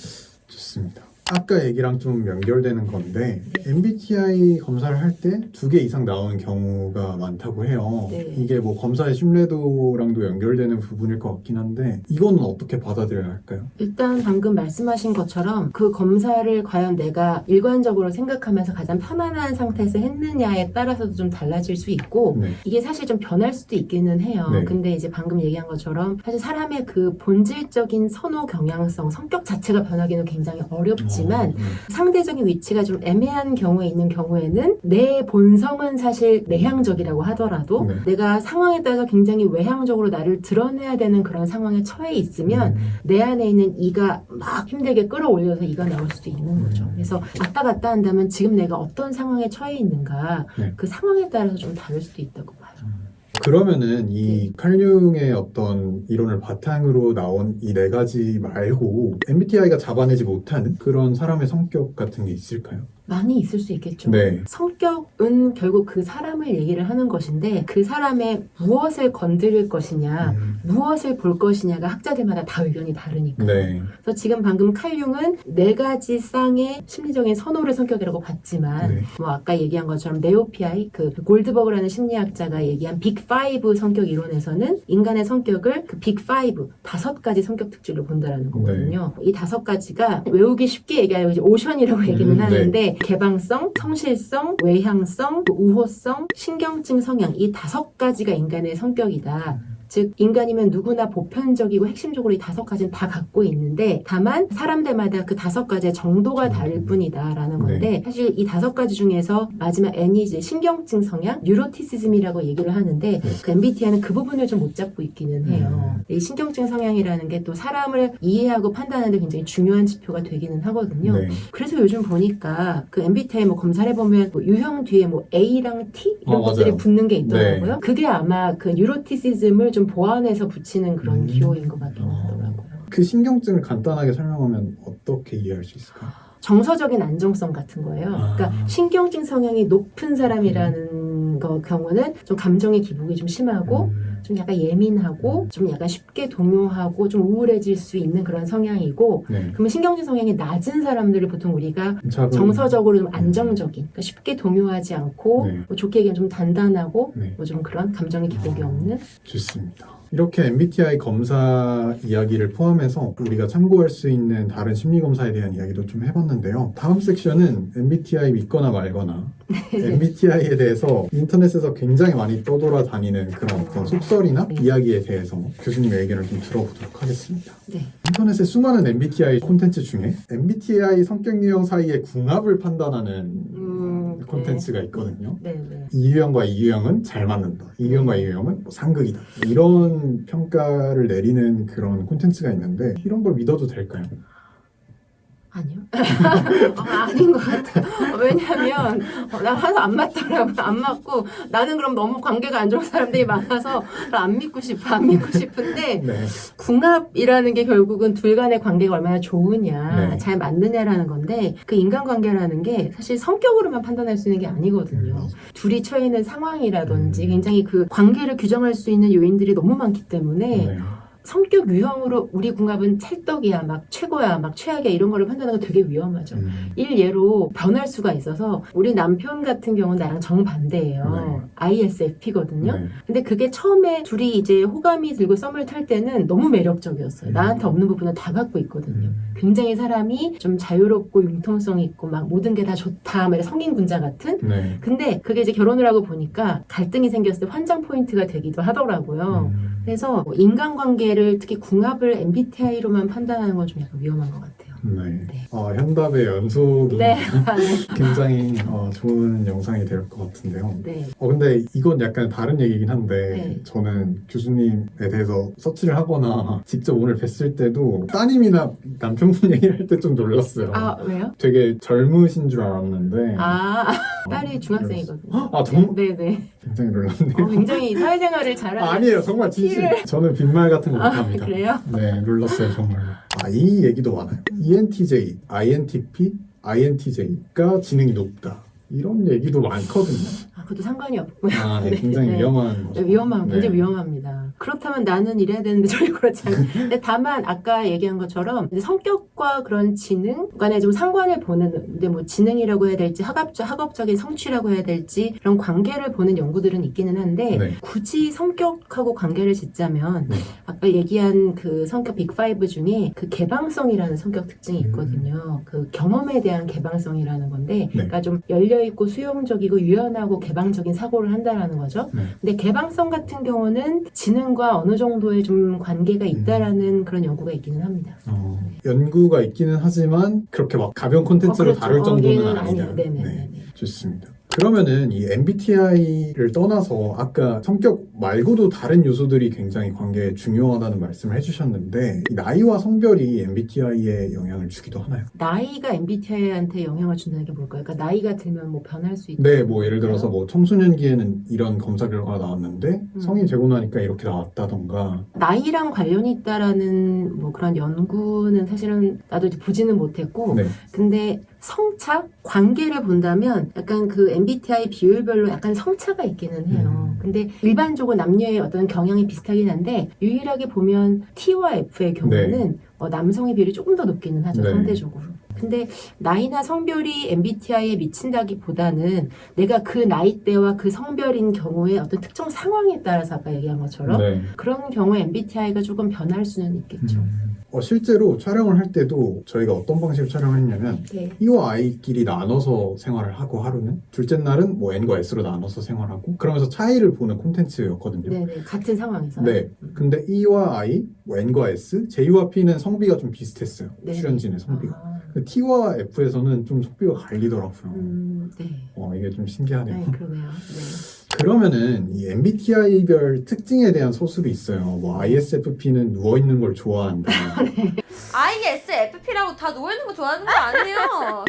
좋습니다. 아까 얘기랑 좀 연결되는 건데 네. MBTI 검사를 할 때 두 개 이상 나오는 경우가 많다고 해요. 네. 이게 뭐 검사의 신뢰도랑도 연결되는 부분일 것 같긴 한데 이거는 어떻게 받아들여야 할까요? 일단 방금 말씀하신 것처럼 그 검사를 과연 내가 일관적으로 생각하면서 가장 편안한 상태에서 했느냐에 따라서도 좀 달라질 수 있고 네. 이게 사실 좀 변할 수도 있기는 해요. 네. 근데 이제 방금 얘기한 것처럼 사실 사람의 그 본질적인 선호 경향성, 성격 자체가 변하기는 굉장히 어렵지 만 어, 네. 상대적인 위치가 좀 애매한 경우에 있는 경우에는 내 본성은 사실 내향적이라고 하더라도 네. 내가 상황에 따라서 굉장히 외향적으로 나를 드러내야 되는 그런 상황에 처해 있으면 음, 내 안에 있는 이가 막 힘들게 끌어올려서 이가 나올 수도 있는 거죠. 음. 그래서 왔다 갔다 한다면 지금 내가 어떤 상황에 처해 있는가 네. 그 상황에 따라서 좀 다를 수도 있다고 봐요. 그러면은 이 칼융의 어떤 이론을 바탕으로 나온 이 네 가지 말고 MBTI가 잡아내지 못하는 그런 사람의 성격 같은 게 있을까요? 많이 있을 수 있겠죠. 네. 성격은 결국 그 사람을 얘기를 하는 것인데 그 사람의 무엇을 건드릴 것이냐, 음, 무엇을 볼 것이냐가 학자들마다 다 의견이 다르니까. 네. 그래서 지금 방금 칼융은 네 가지 쌍의 심리적인 선호를 성격이라고 봤지만 네. 뭐 아까 얘기한 것처럼 NEO-PI 그 골드버그라는 심리학자가 얘기한 Big Five 성격 이론에서는 인간의 성격을 그 Big Five 다섯 가지 성격 특질로 본다라는 거거든요. 이 다섯 가지가 외우기 쉽게 얘기하면 OCEAN이라고 얘기는 음, 네. 하는데 개방성, 성실성, 외향성, 우호성, 신경증 성향 이 다섯 가지가 인간의 성격이다. 즉 인간이면 누구나 보편적이고 핵심적으로 이 다섯 가지는 다 갖고 있는데 다만 사람들마다 그 다섯 가지의 정도가 다를 뿐이다라는 건데 사실 이 다섯 가지 중에서 마지막 N이 이제 신경증 성향, 뉴로티시즘이라고 얘기를 하는데 그 MBTI는 그 부분을 좀 못 잡고 있기는 해요. 이 신경증 성향이라는 게 또 사람을 이해하고 판단하는데 굉장히 중요한 지표가 되기는 하거든요. 네. 그래서 요즘 보니까 그 MBTI 뭐 검사를 해보면 뭐 유형 뒤에 뭐 A랑 T 이런 어, 것들이 맞아요. 붙는 게 있더라고요. 네. 그게 아마 그 뉴로티시즘을 좀 보완해서 붙이는 그런 음. 기호인 것 같긴 어. 하더라고요. 그 신경증을 간단하게 설명하면 어떻게 이해할 수 있을까요? 정서적인 안정성 같은 거예요. 아. 그러니까 신경증 성향이 높은 사람이라는 거 경우는 좀 감정의 기복이 좀 심하고 음, 좀 약간 예민하고 좀 약간 쉽게 동요하고 좀 우울해질 수 있는 그런 성향이고 네. 그러면 신경증 성향이 낮은 사람들을 보통 우리가 작은- 정서적으로 좀 안정적인, 그러니까 쉽게 동요하지 않고 네. 뭐 좋게 얘기하면 좀 단단하고 네. 뭐좀 그런 감정의 기복이 아. 없는 좋습니다. 이렇게 MBTI 검사 이야기를 포함해서 우리가 참고할 수 있는 다른 심리 검사에 대한 이야기도 좀 해봤는데요. 다음 섹션은 MBTI 믿거나 말거나 <laughs> MBTI에 대해서 인터넷에서 굉장히 많이 떠돌아다니는 그런 어떤 속설이나 네. 이야기에 대해서 교수님의 의견을 좀 들어보도록 하겠습니다. 네. 인터넷의 수많은 MBTI 콘텐츠 중에 MBTI 성격 유형 사이의 궁합을 판단하는 음, 네. 콘텐츠가 있거든요. 네, 네. 이 유형과 이 유형은 잘 맞는다. 이 유형과 이 유형은 뭐 상극이다. 이런 평가를 내리는 그런 콘텐츠가 있는데 이런 걸 믿어도 될까요? 아니요. <laughs> 어, 아닌 것 같아요. 어, 왜냐하면 어, 나 하나도 안 맞더라고요. 안 맞고 나는 그럼 너무 관계가 안 좋은 사람들이 많아서 안 믿고 싶어. 안 믿고 싶은데 <laughs> 네. 궁합이라는 게 결국은 둘 간의 관계가 얼마나 좋으냐, 네. 잘 맞느냐라는 건데 그 인간관계라는 게 사실 성격으로만 판단할 수 있는 게 아니거든요. 음. 둘이 처해 있는 상황이라든지 음. 굉장히 그 관계를 규정할 수 있는 요인들이 너무 많기 때문에 네. 성격 유형으로 우리 궁합은 찰떡이야, 막 최고야, 막 최악이야 이런 거를 판단하는 거 되게 위험하죠. 음. 일 예로 변할 수가 있어서 우리 남편 같은 경우는 나랑 정반대예요. ISFP거든요. 네. 근데 그게 처음에 둘이 이제 호감이 들고 썸을 탈 때는 너무 매력적이었어요. 음. 나한테 없는 부분을 다 갖고 있거든요. 음. 굉장히 사람이 좀 자유롭고 융통성 있고 막 모든 게 다 좋다, 막 성인 군자 같은. 네. 근데 그게 이제 결혼을 하고 보니까 갈등이 생겼을 때 환장 포인트가 되기도 하더라고요. 음. 그래서 뭐 인간관계 를 특히 궁합을 MBTI로만 판단하는 건 좀 약간 위험한 것 같아요. 네. 네. 어, 현답의 연속이 네, 아, <laughs> 네. 굉장히 어, 좋은 영상이 될 것 같은데요. 네. 어, 근데 이건 약간 다른 얘기긴 한데 네. 저는 교수님에 대해서 서치를 하거나 직접 오늘 뵀을 때도 따님이나 남편분 <laughs> 얘기할 때 좀 놀랐어요. 아 왜요? 되게 젊으신 줄 알았는데 아 어, 딸이 중학생이거든요. 아 정말 네네. 굉장히 놀랐네요. 어, 굉장히 사회생활을 잘하는. 아니에요 정말 진심 저는 빈말 같은 거 아, 못합니다 그래요? 네 놀랐어요 정말 아 이 얘기도 많아요 ENTJ, INTP, INTJ가 지능이 높다 이런 얘기도 많거든요 아, 그것도 상관이 없고요. 아, 네, <laughs> 네, 굉장히 네. 위험한 네, 위험함, 굉장히 네. 위험합니다. 그렇다면 나는 이래야 되는데 전혀 그렇지 않아요. 근데 다만 아까 얘기한 것처럼 성격과 그런 지능 간에 좀 상관을 보는 데 뭐 지능이라고 해야 될지 학업적, 학업적인 성취라고 해야 될지 그런 관계를 보는 연구들은 있기는 한데 네. 굳이 성격하고 관계를 짓자면 네. 아까 얘기한 그 성격 빅5 중에 그 개방성이라는 성격 특징이 있거든요. 그 경험에 대한 개방성이라는 건데 네. 그러니까 좀 열려있고 수용적이고 유연하고 개방적인 사고를 한다라는 거죠. 네. 근데 개방성 같은 경우는 지능 과 어느 정도의 좀 관계가 있다라는 그런 연구가 있기는 합니다. 어, 연구가 있기는 하지만 그렇게 막 가벼운 콘텐츠로 어, 그렇죠. 다룰 정도는 아니다. 네, 좋습니다 그러면은 이 MBTI를 떠나서 아까 성격 말고도 다른 요소들이 굉장히 관계에 중요하다는 말씀을 해주셨는데 이 나이와 성별이 MBTI에 영향을 주기도 하나요? 나이가 MBTI한테 영향을 준다는 게 뭘까요? 그러니까 나이가 들면 뭐 변할 수 있다. 네, 뭐 예를 들어서 뭐 청소년기에는 이런 검사 결과가 나왔는데 음. 성인 되고 나니까 이렇게 나왔다던가 나이랑 관련이 있다라는 뭐 그런 연구는 사실은 나도 이제 보지는 못했고 네, 근데 성차 관계를 본다면 약간 그 MBTI 비율별로 약간 성차가 있기는 해요. 음. 근데 일반적으로 남녀의 어떤 경향이 비슷하긴 한데 유일하게 보면 T와 F의 경우는 어, 남성의 비율이 조금 더 높기는 하죠 네. 상대적으로. 근데 나이나 성별이 MBTI에 미친다기보다는 내가 그 나이대와 그 성별인 경우에 어떤 특정 상황에 따라서 아까 얘기한 것처럼 네. 그런 경우에 MBTI가 조금 변할 수는 있겠죠. 음. 어, 실제로 촬영을 할 때도 저희가 어떤 방식으로 촬영을 했냐면 네. E와 I끼리 나눠서 생활을 하고 하루는 둘째 날은 뭐 N과 S로 나눠서 생활하고 그러면서 차이를 보는 콘텐츠였거든요. 네네 같은 상황에서. 네. 근데 E와 I, 뭐 N과 S, J와 P는 성비가 좀 비슷했어요. 네. 출연진의 성비가. 아, T와 F에서는 좀 성비가 갈리더라고요. 음, 네. 어, 이게 좀 신기하네요. 네, 그러네요. 네. 그러면은 이 MBTI별 특징에 대한 서술이 있어요. 뭐 ISFP는 누워 있는 걸 좋아한다. <laughs> ISFP라고 다 누워 있는 거 좋아하는 거 아니에요.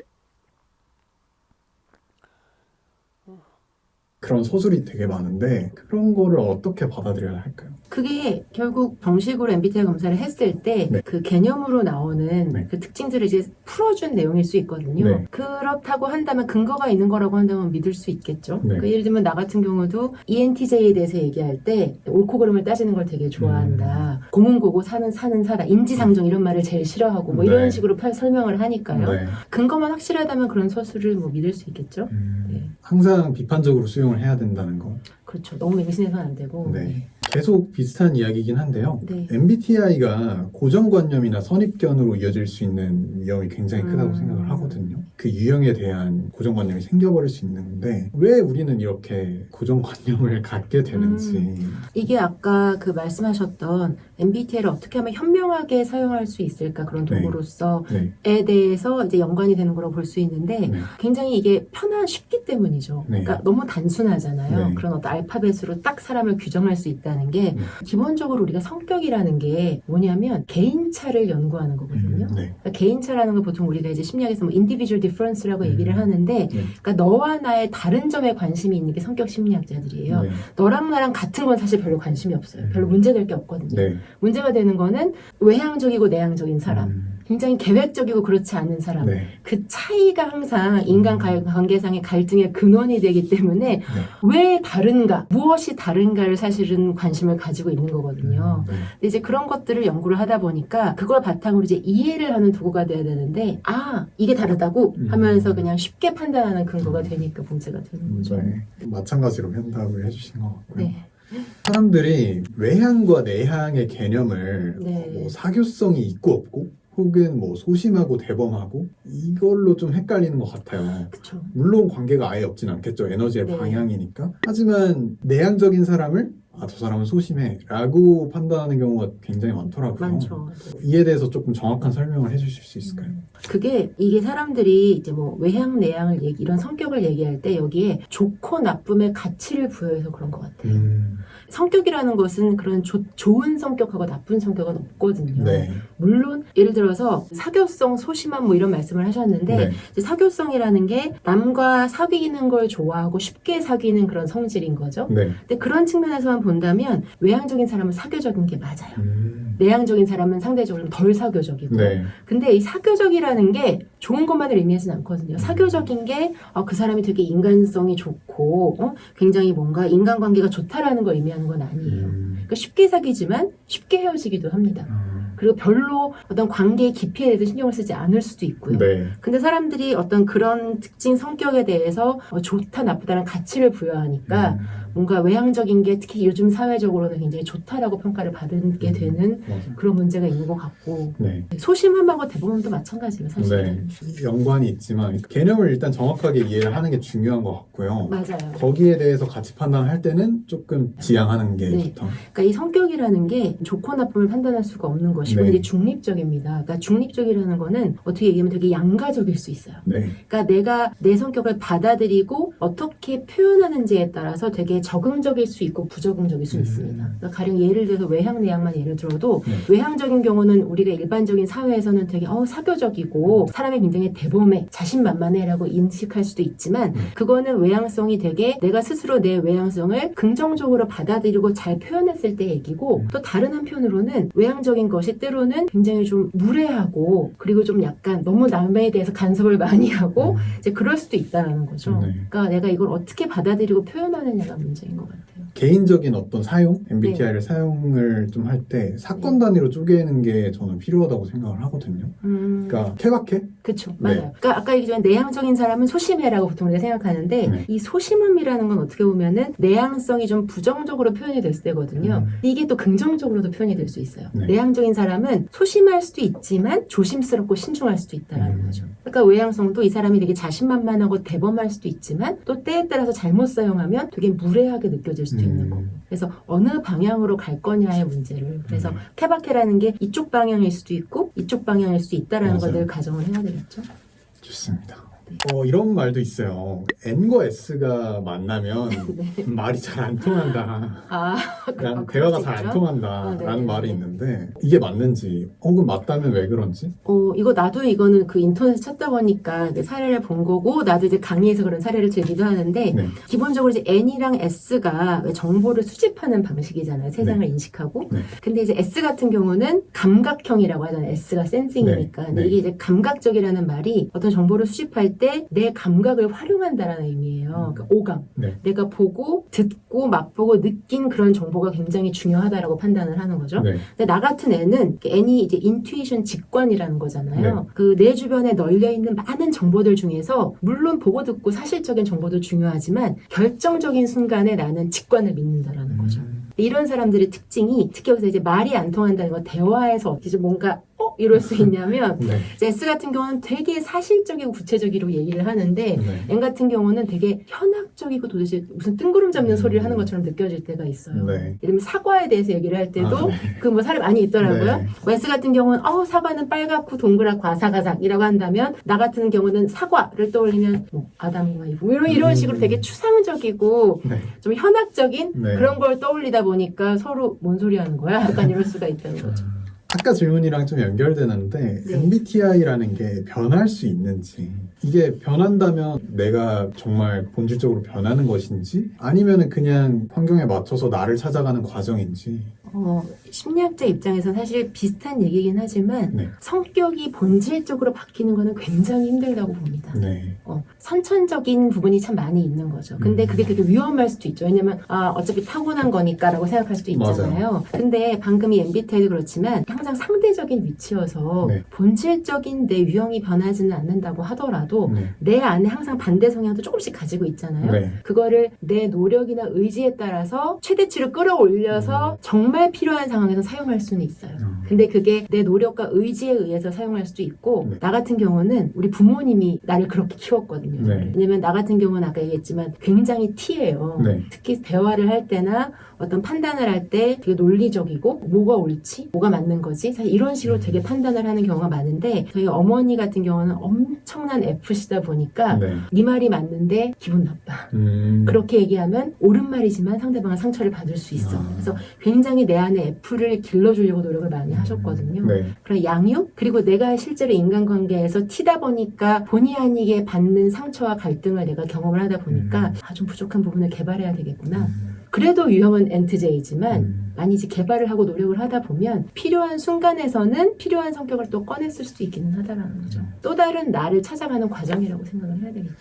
그런 서술이 되게 많은데 그런 거를 어떻게 받아들여야 할까요? 그게 결국 정식으로 MBTI 검사를 했을 때 네. 그 개념으로 나오는 네. 그 특징들을 이제 풀어준 내용일 수 있거든요. 네. 그렇다고 한다면 근거가 있는 거라고 한다면 믿을 수 있겠죠. 네. 그 예를 들면 나 같은 경우도 ENTJ에 대해서 얘기할 때 옳고 그름을 따지는 걸 되게 좋아한다. 음. 공은 고고 사는 사는 사다. 인지상정 이런 말을 제일 싫어하고 뭐 네. 이런 식으로 펼- 설명을 하니까요. 네. 근거만 확실하다면 그런 서술을 뭐 믿을 수 있겠죠. 음, 네. 항상 비판적으로 수용을 해야 된다는 거. 그렇죠. 너무 맹신해서는 안 되고. 네. 계속 비슷한 이야기이긴 한데요. 네. MBTI가 고정관념이나 선입견으로 이어질 수 있는 위험이 굉장히 크다고 음. 생각을 하거든요. 그 유형에 대한 고정관념이 생겨버릴 수 있는데 왜 우리는 이렇게 고정관념을 <laughs> 갖게 되는지 음. 이게 아까 그 말씀하셨던 MBTI를 어떻게 하면 현명하게 사용할 수 있을까 그런 네. 도구로서에 네. 대해서 이제 연관이 되는 거라고 볼 수 있는데 네. 굉장히 이게 편한 쉽기 때문이죠. 네. 그러니까 너무 단순하잖아요. 네. 그런 어떤 알파벳으로 딱 사람을 규정할 수 있다는 게 네. 기본적으로 우리가 성격이라는 게 뭐냐면 개인차를 연구하는 거거든요. 음, 네. 그러니까 개인차라는 걸 보통 우리가 이제 심리학에서 뭐 individual difference라고 음. 얘기를 하는데 네. 그러니까 너와 나의 다른 점에 관심이 있는 게 성격 심리학자들이에요. 네. 너랑 나랑 같은 건 사실 별로 관심이 없어요. 음. 별로 문제될 게 없거든요. 네. 문제가 되는 거는 외향적이고 내향적인 사람, 음, 굉장히 계획적이고 그렇지 않은 사람. 네. 그 차이가 항상 인간 갈- 관계상의 갈등의 근원이 되기 때문에 네. 왜 다른가, 무엇이 다른가를 사실은 관심을 가지고 있는 거거든요. 음, 네. 근데 이제 그런 것들을 연구를 하다 보니까 그걸 바탕으로 이제 이해를 하는 도구가 돼야 되는데 아 이게 다르다고 음. 하면서 그냥 쉽게 판단하는 근거가 되니까 문제가 되는 거죠. 네. 마찬가지로 현답을 해주신 것 같고요. 네. 사람들이 외향과 내향의 개념을 네. 뭐 사교성이 있고 없고 혹은 뭐 소심하고 대범하고 이걸로 좀 헷갈리는 것 같아요. 그쵸. 물론 관계가 아예 없진 않겠죠. 에너지의 네. 방향이니까. 하지만 내향적인 사람을 아, 저 사람은 소심해 라고 판단하는 경우가 굉장히 많더라고요. 많죠. 이에 대해서 조금 정확한 설명을 해주실 수 있을까요? 그게 이게 사람들이 이제 뭐 외향 내향을 얘기 이런 성격을 얘기할 때 여기에 좋고 나쁨의 가치를 부여해서 그런 것 같아요. 음, 성격이라는 것은 그런 조- 좋은 성격하고 나쁜 성격은 없거든요. 네. 물론 예를 들어서 사교성, 소심함 뭐 이런 말씀을 하셨는데 네. 사교성이라는 게 남과 사귀는 걸 좋아하고 쉽게 사귀는 그런 성질인 거죠. 네. 근데 그런 측면에서만 본다면 외향적인 사람은 사교적인 게 맞아요. 음, 내향적인 사람은 상대적으로 덜 사교적이고 네. 근데 이 사교적이라는 게 좋은 것만을 의미하지는 않거든요. 사교적인 게그 사람이 되게 인간성이 좋고 어? 굉장히 뭔가 인간관계가 좋다라는 걸 의미하는 건 아니에요. 음, 그러니까 쉽게 사귀지만 쉽게 헤어지기도 합니다. 아, 그리고 별로 어떤 관계의 깊이에 대해서 신경을 쓰지 않을 수도 있고요. 네. 근데 사람들이 어떤 그런 특징 성격에 대해서 어, 좋다 나쁘다는 가치를 부여하니까 음, 뭔가 외향적인 게 특히 요즘 사회적으로는 굉장히 좋다라고 평가를 받게 음. 되는 맞아요. 그런 문제가 있는 것 같고 네. 소심함하고 대부분도 마찬가지예요 네. 사실은 연관이 있지만 개념을 일단 정확하게 이해를 하는 게 중요한 것 같고요. 맞아요 거기에 대해서 가치 판단할 때는 조금 지양하는 게 네. 좋다. 그러니까 이 성격이라는 게 좋고 나쁨을 판단할 수가 없는 것이고 네. 이게 중립적입니다 그러니까 중립적이라는 거는 어떻게 얘기하면 되게 양가적일 수 있어요 네. 그러니까 내가 내 성격을 받아들이고 어떻게 표현하는지에 따라서 되게 적응적일 수 있고 부적응적일 수 음. 있습니다. 그러니까 가령 예를 들어서 외향 내향만 예를 들어도 네. 외향적인 경우는 우리가 일반적인 사회에서는 되게 어 사교적이고 사람이 굉장히 대범해 자신만만해라고 인식할 수도 있지만 네. 그거는 외향성이 되게 내가 스스로 내 외향성을 긍정적으로 받아들이고 잘 표현했을 때 얘기고 음. 또 다른 한편으로는 외향적인 것이 때로는 굉장히 좀 무례하고 그리고 좀 약간 너무 남에 대해서 간섭을 많이 하고 음. 이제 그럴 수도 있다라는 거죠. 네. 그러니까 내가 이걸 어떻게 받아들이고 표현하느냐가 문제 인것 같아요. 개인적인 어떤 사용, MBTI를 네. 사용을 좀 할 때 사건 단위로 쪼개는 게 저는 필요하다고 생각을 하거든요. 음, 그러니까 케바케? 그렇죠. 네. 맞아요. 그러니까 아까 얘기했지만 내향적인 사람은 소심해라고 보통 우리가 생각하는데 네. 이 소심함이라는 건 어떻게 보면은 내향성이 좀 부정적으로 표현이 될 때거든요. 음. 이게 또 긍정적으로도 표현이 될 수 있어요. 네. 내향적인 사람은 소심할 수도 있지만 조심스럽고 신중할 수도 있다라는 음. 거죠. 그러니까 외향성도 이 사람이 되게 자신만만하고 대범할 수도 있지만 또 때에 따라서 잘못 사용하면 되게 무례하게 느껴질 수도 있는 음. 거고. 그래서 어느 방향으로 갈 거냐의 문제를 그래서 음. 케바케라는 게 이쪽 방향일 수도 있고 이쪽 방향일 수 있다라는. 것을 가정을 해야 되겠죠. 좋습니다. 네. 어, 이런 말도 있어요. N과 S가 만나면 <laughs> 네. 말이 잘 안 통한다. 아, 그럴 대화가 수잘 안. 통한다라는 아, 네. 말이 있는데 이게 맞는지 혹은 맞다면 왜 그런지 어, 이거 나도 이거는 그 인터넷 찾다 보니까 이제 사례를 본 거고, 나도 이제 강의에서 그런 사례를 들기도 하는데, 네. 기본적으로 이제 N이랑 S가 왜 정보를 수집하는 방식이잖아요. 세상을 인식하고. 네. 근데 이제 S 같은 경우는 감각형이라고 하잖아요. S가 센싱이니까. 네. 근데 네. 이게 이제 감각적이라는 말이 어떤 정보를 수집할 때내 감각을 활용한다라는 의미예요. 그러니까 오감. 네. 내가 보고, 듣고, 맛보고, 느낀 그런 정보가 굉장히 중요하다라고 판단을 하는 거죠. 네. 근데 나 같은 애는 N이 이제 인투이션 직관이라는 거잖아요. 네. 그내 주변에 널려 있는 많은 정보들 중에서 물론 보고 듣고 사실적인 정보도 중요하지만 결정적인 순간에 나는 직관을 믿는다라는 거죠. 음. 이런 사람들의 특징이 특히 여기서 이제 말이 안 통한다는 거 대화에서 어떻게 뭔가 어 이럴 수 있냐면 <laughs> 네. S 같은 경우는 되게 사실적이고 구체적이로 얘기를 하는데 네. N 같은 경우는 되게 현학적이고 도대체 무슨 뜬구름 잡는 음. 소리를 하는 것처럼 느껴질 때가 있어요. 네. 예를 들면 사과에 대해서 얘기를 할 때도 아, 네. 그 뭐 사례 많이 있더라고요. 네. S 같은 경우는 어 사과는 빨갛고 동그랗고 아삭아삭이라고 한다면 나 같은 경우는 사과를 떠올리면 뭐 아담과 이브 이런 이런 음. 식으로 되게 추상적이고 네. 좀 현학적인 네. 그런 걸 떠올리다 보니까 서로 뭔 소리 하는 거야? 약간 이럴 수가 있다는 거죠. 아까 질문이랑 좀 연결되는데 네. MBTI라는 게 변할 수 있는지 이게 변한다면 내가 정말 본질적으로 변하는 것인지 아니면은 그냥 환경에 맞춰서 나를 찾아가는 과정인지 어, 심리학자 입장에서 사실 비슷한 얘기긴 하지만 네. 성격이 본질적으로 바뀌는 거는 굉장히 힘들다고 봅니다. 네. 어, 선천적인 부분이 참 많이 있는 거죠. 근데 음. 그게 되게 위험할 수도 있죠. 왜냐면 아 어차피 타고난 거니까라고 생각할 수도 있잖아요. 근데 방금 이 MBTI도 그렇지만 항상 상대적인 위치여서 네. 본질적인 내 유형이 변하지는 않는다고 하더라도 네. 내 안에 항상 반대 성향도 조금씩 가지고 있잖아요. 네. 그거를 내 노력이나 의지에 따라서 최대치로 끌어올려서 음. 정말 필요한 상황에서 사용할 수는 있어요. 음. 근데 그게 내 노력과 의지에 의해서 사용할 수도 있고 네. 나 같은 경우는 우리 부모님이 나를 그렇게 키웠거든요. 네. 왜냐면 나 같은 경우는 아까 얘기했지만 굉장히 T예요. 네. 특히 대화를 할 때나 어떤 판단을 할 때 되게 논리적이고 뭐가 옳지, 뭐가 맞는 거지 사실 이런 식으로 되게 판단을 하는 경우가 많은데 저희 어머니 같은 경우는 엄청난 F시다 보니까 네. 네 말이 맞는데 기분 나빠. 음. 그렇게 얘기하면 옳은 말이지만 상대방은 상처를 받을 수 있어. 아. 그래서 굉장히 내 안에 F를 길러주려고 노력을 많이 하셨거든요. 네. 그런 양육 그리고 내가 실제로 인간관계에서 티다 보니까 본의 아니게 받는 상 처와 갈등을 내가 경험을 하다 보니까 음. 아좀 부족한 부분을 개발해야 되겠구나. 음. 그래도 유형은 엔트제이지만 음. 많이 이제 개발을 하고 노력을 하다 보면 필요한 순간에서는 필요한 성격을 또 꺼냈을 수도 있기는 하다라는 거죠. 음. 또 다른 나를 찾아가는 과정이라고 생각을 해야 되겠죠.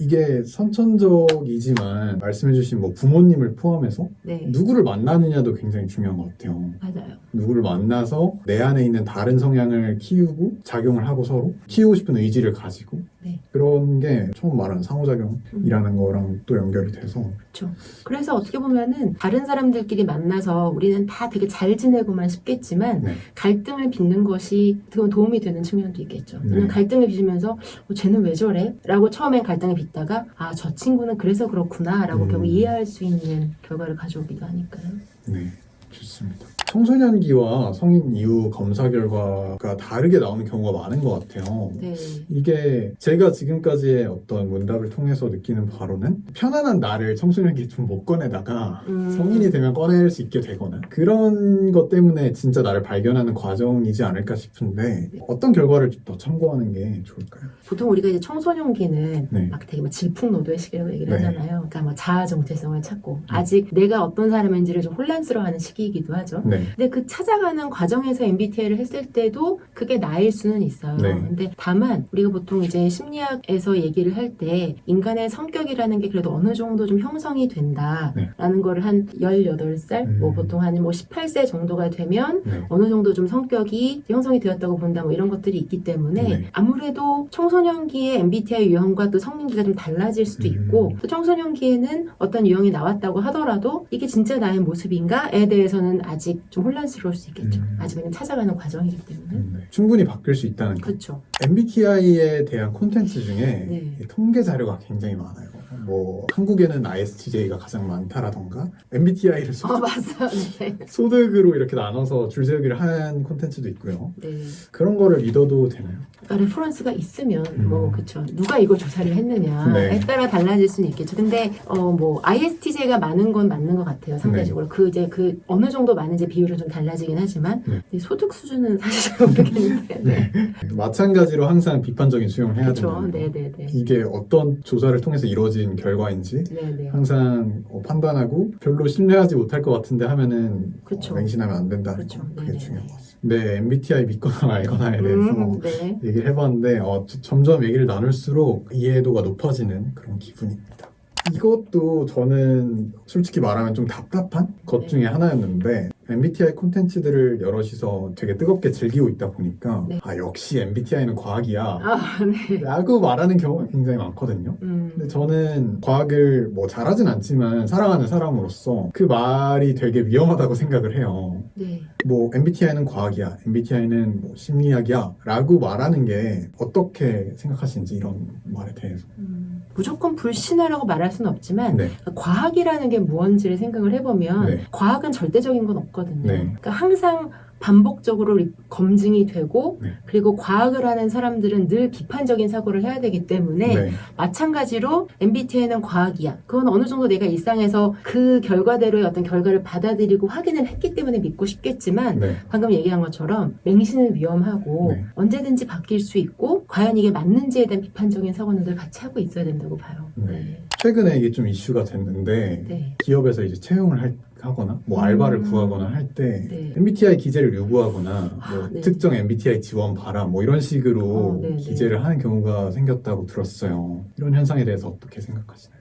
이게 선천적이지만 말씀해주신 뭐 부모님을 포함해서 네, 누구를 만나느냐도 굉장히 중요한 것 같아요. 맞아요. 누구를 만나서 내 안에 있는 다른 성향을 키우고 작용을 하고 서로 키우고 싶은 의지를 가지고 네. 네. 그런 게 처음 말하는 상호작용이라는 거랑 또 연결이 돼서 그렇죠. 그래서 어떻게 보면 은 다른 사람들끼리 만나서 우리는 다 되게 잘 지내고만 싶겠지만 네. 갈등을 빚는 것이 도움이 되는 측면도 있겠죠. 네. 갈등을 빚으면서 어, 쟤는 왜 저래? 라고 처음엔 갈등을 빚다가 아 저 친구는 그래서 그렇구나 라고 음. 결국 이해할 수 있는 결과를 가져오기도 하니까요. 네, 좋습니다. 청소년기와 성인 이후 검사 결과가 다르게 나오는 경우가 많은 것 같아요. 네. 이게 제가 지금까지의 어떤 문답을 통해서 느끼는 바로는 편안한 나를 청소년기에 좀 못 꺼내다가 음. 성인이 되면 꺼낼 수 있게 되거나 그런 것 때문에 진짜 나를 발견하는 과정이지 않을까 싶은데 어떤 결과를 좀더 참고하는 게 좋을까요? 보통 우리가 이제 청소년기는 네. 막 되게 뭐 질풍노도의 시기라고 얘기를 네. 하잖아요. 그러니까 뭐 자아 정체성을 찾고 아직 내가 어떤 사람인지를 좀 혼란스러워하는 시기이기도 하죠. 네, 근데 그 찾아가는 과정에서 MBTI를 했을 때도 그게 나일 수는 있어요. 네. 근데 다만 우리가 보통 이제 심리학에서 얘기를 할 때 인간의 성격이라는 게 그래도 어느 정도 좀 형성이 된다라는 거를 한 18살, 네. 음. 뭐 보통 한 뭐 18세 정도가 되면 네, 어느 정도 좀 성격이 형성이 되었다고 본다 뭐 이런 것들이 있기 때문에 네. 아무래도 청소 년기의 MBTI 유형과 또 성인기가 좀 달라질 수도 음. 있고 또 청소년기에는 어떤 유형이 나왔다고 하더라도 이게 진짜 나의 모습인가에 대해서는 아직 좀 혼란스러울 수 있겠죠. 음. 아직은 찾아가는 과정이기 때문에. 음, 네. 충분히 바뀔 수 있다는 거. 그렇죠. MBTI에 대한 콘텐츠 중에 네. 이 통계 자료가 굉장히 많아요. 뭐 한국에는 ISTJ가 가장 많다라던가 MBTI를 소, 어, 맞아요. 네. <laughs> 소득으로 이렇게 나눠서 줄세우기를 한 콘텐츠도 있고요. 네. 그런 거를 믿어도 되나요? 그러니까 reference가 있으면 음. 뭐 그쵸 누가 이걸 조사를 했느냐에 네. 따라 달라질 수는 있겠죠. 근데 어 뭐 ISTJ가 많은 건 맞는 것 같아요. 상대적으로 그 이제 그 어느 정도 많은지 비율은 좀 달라지긴 하지만 네. 소득 수준은 사실 잘 모르겠는데. <laughs> 네. 마찬가지로 항상 비판적인 수용을 해야 거. 네네네. 이게 어떤 조사를 통해서 이루어진 결과인지 네네. 항상 어, 판단하고 별로 신뢰하지 못할 것 같은데 하면은. 어, 맹신하면 안 된다는 그렇죠. 거 그게 네네네. 중요한 것 같습니다. 네, MBTI 믿거나 <laughs> 말거나에 대해서 음, 네. 얘기를 해봤는데 어, 저- 점점 얘기를 나눌수록 이해도가 높아지는 그런 기분입니다. 이것도 저는 솔직히 말하면 좀 답답한 것 네. 중에 하나였는데 MBTI 콘텐츠들을 여럿이서 되게 뜨겁게 즐기고 있다 보니까 네. 아 역시 MBTI는 과학이야 아 네. 라고 말하는 경우가 굉장히 많거든요. 음. 근데 저는 과학을 뭐 잘하진 않지만 사랑하는 사람으로서 그 말이 되게 위험하다고 생각을 해요. 네. 뭐 MBTI는 과학이야, MBTI는 뭐 심리학이야 라고 말하는 게 어떻게 생각하시는지 이런 말에 대해서. 음, 무조건 불신하라고 말할 수는 없지만 네, 과학이라는 게 무언지를 생각을 해보면 네. 과학은 절대적인 건 없 거든요. 네. 그러니까 항상 반복적으로 리- 검증이 되고 네. 그리고 과학을 하는 사람들은 늘 비판적인 사고를 해야 되기 때문에 네, 마찬가지로 MBTI는 과학이야. 그건 어느 정도 내가 일상에서 그 결과대로의 어떤 결과를 받아들이고 확인을 했기 때문에 믿고 싶겠지만 네, 방금 얘기한 것처럼 맹신은 위험하고 네. 언제든지 바뀔 수 있고 과연 이게 맞는지에 대한 비판적인 사고는 늘 같이 하고 있어야 된다고 봐요. 네. 최근에 이게 좀 이슈가 됐는데 네. 기업에서 이제 채용을 할- 하거나 뭐 알바를 음. 구하거나 할때 네. MBTI 기재를 요구하거나 뭐 아, 네. 특정 MBTI 지원 바라 뭐 이런 식으로 어, 네, 네. 기재를 하는 경우가 생겼다고 들었어요. 이런 현상에 대해서 어떻게 생각하시나요?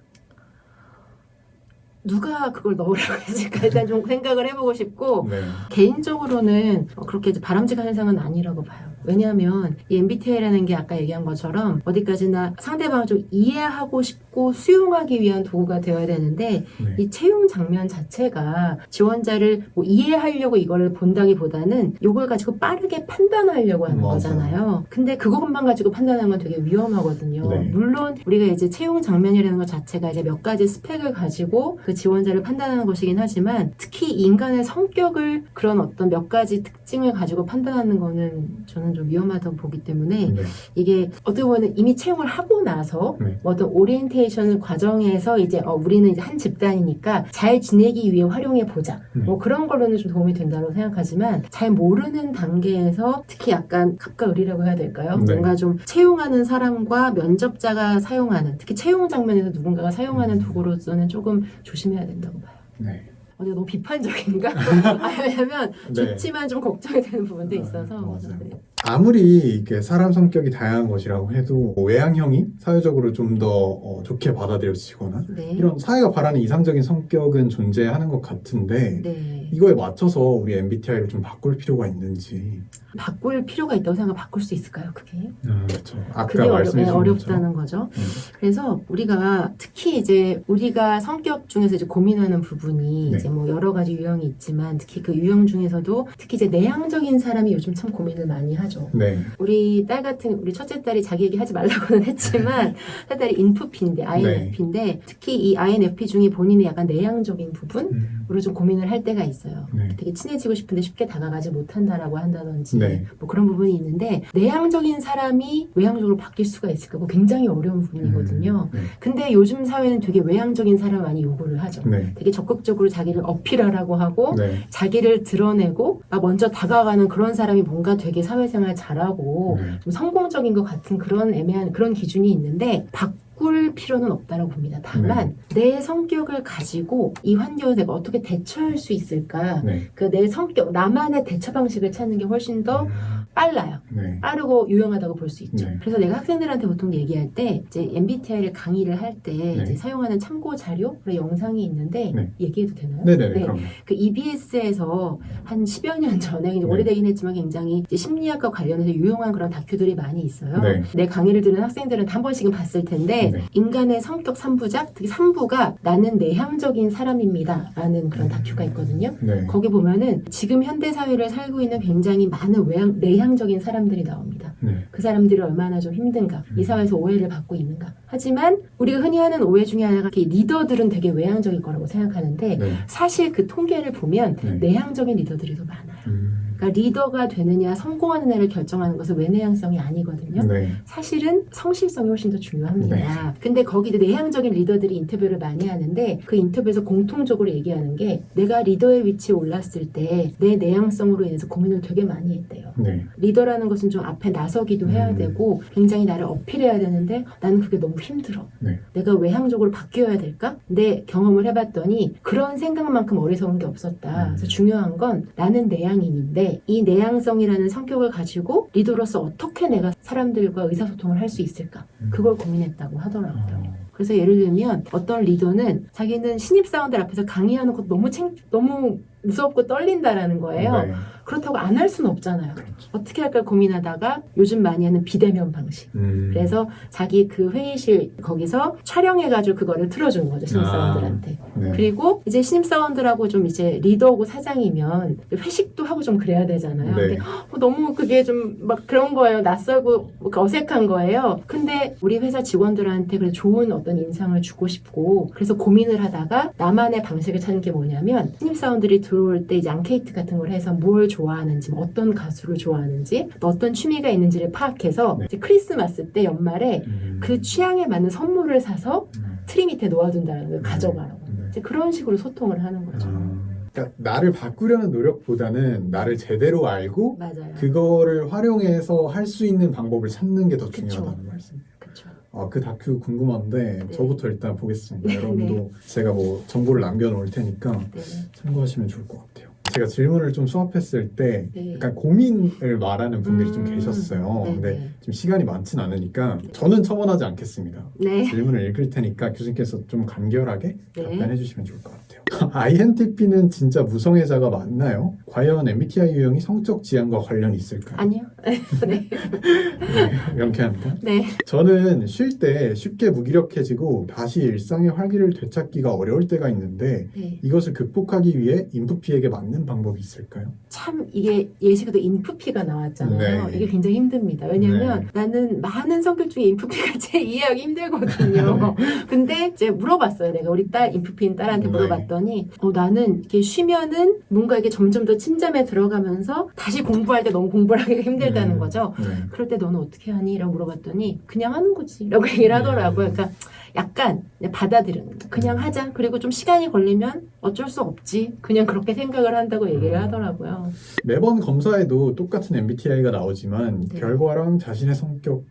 누가 그걸 넣으라고 했을까 일단 좀 생각을 해보고 싶고 네. 개인적으로는 그렇게 바람직한 현상은 아니라고 봐요. 왜냐하면 이 MBTI라는 게 아까 얘기한 것처럼 어디까지나 상대방을 좀 이해하고 싶고 수용하기 위한 도구가 되어야 되는데 네. 이 채용 장면 자체가 지원자를 뭐 이해하려고 이걸 본다기보다는 이걸 가지고 빠르게 판단하려고 하는 맞아요. 거잖아요. 근데 그것만 가지고 판단하는 건 되게 위험하거든요. 네. 물론 우리가 이제 채용 장면이라는 것 자체가 이제 몇 가지 스펙을 가지고 그 지원자를 판단하는 것이긴 하지만 특히 인간의 성격을 그런 어떤 몇 가지 특징을 가지고 판단하는 거는 저는 좀 위험하다고 보기 때문에 네. 이게 어떻게 보면 이미 채용을 하고 나서 네. 뭐 어떤 오리엔테이션 과정에서 이제 어, 우리는 이제 한 집단이니까 잘 지내기 위해 활용해 보자. 네. 뭐 그런 걸로는 좀 도움이 된다고 생각하지만 잘 모르는 단계에서 특히 약간 갑과 을이라고 해야 될까요? 네. 뭔가 좀 채용하는 사람과 면접자가 사용하는 특히 채용 장면에서 누군가가 사용하는 음. 도구로서는 조금 조심해야 된다고 봐요. 네. 어디 너무 비판적인가? <laughs> 아, 왜냐면 네. 좋지만 좀 걱정이 되는 부분도 아, 있어서. 네. 아무리 이게 사람 성격이 다양한 것이라고 해도 외향형이 사회적으로 좀더 어, 좋게 받아들여지거나 네. 이런 사회가 바라는 이상적인 성격은 존재하는 것 같은데 네. 이거에 맞춰서 우리 MBTI를 좀 바꿀 필요가 있는지 바꿀 필요가 있다고 생각 바꿀 수 있을까요? 그게? 그렇죠. 아까 말씀해 네, 주신 어렵 다는 거죠. 음. 그래서 우리가 특히 이제 우리가 성격 중에서 이제 고민하는 부분이 네. 이제 뭐 여러 가지 유형이 있지만 특히 그 유형 중에서도 특히 이제 내향적인 사람이 요즘 참 고민을 많이 하죠. 네. 우리 딸 같은 우리 첫째 딸이 자기 얘기 하지 말라고는 했지만 <laughs> 딸이 인프피인데 INFP인데 특히 이 INFP 중에 본인의 약간 내향적인 부분으로 음. 좀 고민을 할 때가 있어요. 네. 되게 친해지고 싶은데 쉽게 다가가지 못한다라고 한다든지 네. 뭐 그런 부분이 있는데 내향적인 사람이 외향적으로 바뀔 수가 있을까? 뭐 굉장히 어려운 부분이거든요. 음. 근데 요즘 사회는 되게 외향적인 사람 많이 요구를 하죠. 네. 되게 적극적으로 자기를 어필하라고 하고 네. 자기를 드러내고 막 먼저 다가가는 그런 사람이 뭔가 되게 사회생활 잘하고 네. 좀 성공적인 것 같은 그런 애매한 그런 기준이 있는데 바꿀 필요는 없다고 봅니다. 다만 내 성격을 가지고 이 환경에 내가 어떻게 대처할 수 있을까? 네. 그내 성격 나만의 대처 방식을 찾는 게 훨씬 더 음. 빨라요. 네. 빠르고 유용하다고 볼 수 있죠. 네. 그래서 내가 학생들한테 보통 얘기할 때 이제 MBTI를 강의를 할때 네. 사용하는 참고 자료 영상이 있는데 네. 얘기해도 되나요? 네네네. 네. 그럼. 그 EBS에서 한 10여 년 전에 네. 오래되긴 했지만 굉장히 심리학과 관련해서 유용한 그런 다큐들이 많이 있어요. 네. 내 강의를 들은 학생들은 한 번씩은 봤을 텐데 네. 인간의 성격 3부작, 특히 3부가 나는 내향적인 사람입니다. 라는 그런 다큐가 있거든요. 네. 거기 보면은 지금 현대 사회를 살고 있는 굉장히 많은 외향, 내향 적인 사람들이 나옵니다. 네. 그 사람들이 얼마나 좀 힘든가, 이 사회에서 오해를 받고 있는가. 하지만 우리가 흔히 하는 오해 중에 하나가 리더들은 되게 외향적일 거라고 생각하는데 네. 사실 그 통계를 보면 네. 내향적인 리더들이 더 많아요. 음. 그러니까 리더가 되느냐, 성공하는 애를 결정하는 것은 외내향성이 아니거든요. 네. 사실은 성실성이 훨씬 더 중요합니다. 근데 거기 이제 내향적인 리더들이 인터뷰를 많이 하는데 그 인터뷰에서 공통적으로 얘기하는 게 내가 리더의 위치에 올랐을 때 내 내향성으로 인해서 고민을 되게 많이 했대요. 네. 리더라는 것은 좀 앞에 나서기도 해야 음. 되고 굉장히 나를 어필해야 되는데 나는 그게 너무 힘들어. 네. 내가 외향적으로 바뀌어야 될까? 근데 경험을 해봤더니 그런 생각만큼 어리석은 게 없었다. 음. 그래서 중요한 건 나는 내향인인데 이 내향성이라는 성격을 가지고 리더로서 어떻게 내가 사람들과 의사소통을 할 수 있을까? 음. 그걸 고민했다고 하더라고요. 어. 그래서 예를 들면 어떤 리더는 자기는 신입사원들 앞에서 강의하는 것도 너무 챙, 너무 무섭고 떨린다라는 거예요. 네. 그렇다고 안 할 수는 없잖아요. 그렇죠. 어떻게 할까 고민하다가 요즘 많이 하는 비대면 방식. 음. 그래서 자기 그 회의실 거기서 촬영해가지고 그거를 틀어주는 거죠 신입사원들한테. 네. 그리고 이제 신입사원들하고 좀 이제 리더고 사장이면 회식도 하고 좀 그래야 되잖아요. 네. 근데 어, 너무 그게 좀 막 그런 거예요. 낯설고 뭐 어색한 거예요. 근데 우리 회사 직원들한테 그래 좋은 어떤 인상을 주고 싶고 그래서 고민을 하다가 나만의 방식을 찾는 게 뭐냐면 신입사원들이 들어올 때 이제 앙케이트 같은 걸 해서 뭘 좋아하는지 뭐 어떤 가수를 좋아하는지 또 어떤 취미가 있는지를 파악해서 네. 크리스마스 때 연말에 음. 그 취향에 맞는 선물을 사서 음. 트리 밑에 놓아둔다는 걸 가져가라고. 네. 이제 그런 식으로 소통을 하는 거죠. 아. 그러니까 나를 바꾸려는 노력보다는 나를 제대로 알고 맞아요. 그거를 활용해서 할 수 있는 방법을 찾는 게 더. 중요하다는 말씀. 그렇죠. 아, 그 다큐 궁금한데 네. 저부터 일단 보겠습니다. <laughs> 네, 여러분도 제가 뭐 정보를 남겨놓을 테니까 네. 참고하시면 좋을 것 같아요. 제가 질문을 좀 수합했을 때 네. 약간 고민을 말하는 분들이 좀 음, 계셨어요. 네, 근데 네. 지금 시간이 많진 않으니까 저는 첨언하지 않겠습니다. 네. 질문을 읽을 테니까 교수님께서 좀 간결하게 네. 답변해 주시면 좋을 것 같아요. <laughs> INTP는 진짜 무성애자가 맞나요? 과연 MBTI 유형이 성적 지향과 관련이 있을까요? 아니요. <laughs> 네. 네, 명쾌합니다. 네. 저는 쉴 때 쉽게 무기력해지고 다시 일상의 활기를 되찾기가 어려울 때가 있는데 네. 이것을 극복하기 위해 인프피에게 맞는 방법이 있을까요? 참 이게 예시로도 인프피가 나왔잖아요. 네. 이게 굉장히 힘듭니다. 왜냐하면 나는 많은 성격 중에 인프피가 <laughs> 제일 이해하기 힘들거든요. <laughs> 근데 이제 물어봤어요. 내가 우리 딸 인프피인 딸한테 네. 물어봤더니 어, 나는 이렇게 쉬면은 뭔가 이게 점점 더 침잠에 들어가면서 다시 공부할 때 너무 공부를 하기가 힘들다는 음, 거죠. 네. 그럴 때 너는 어떻게 하니? 라고 물어봤더니 그냥 하는 거지 라고 <laughs> 얘기를 하더라고요. 그러니까 약간 받아들이는 거. 그냥 하자. 그리고 좀 시간이 걸리면 어쩔 수 없지. 그냥 그렇게 생각을 한다고 얘기를 음. 하더라고요. 매번 검사에도 똑같은 MBTI가 나오지만 네. 결과랑 자신의 성격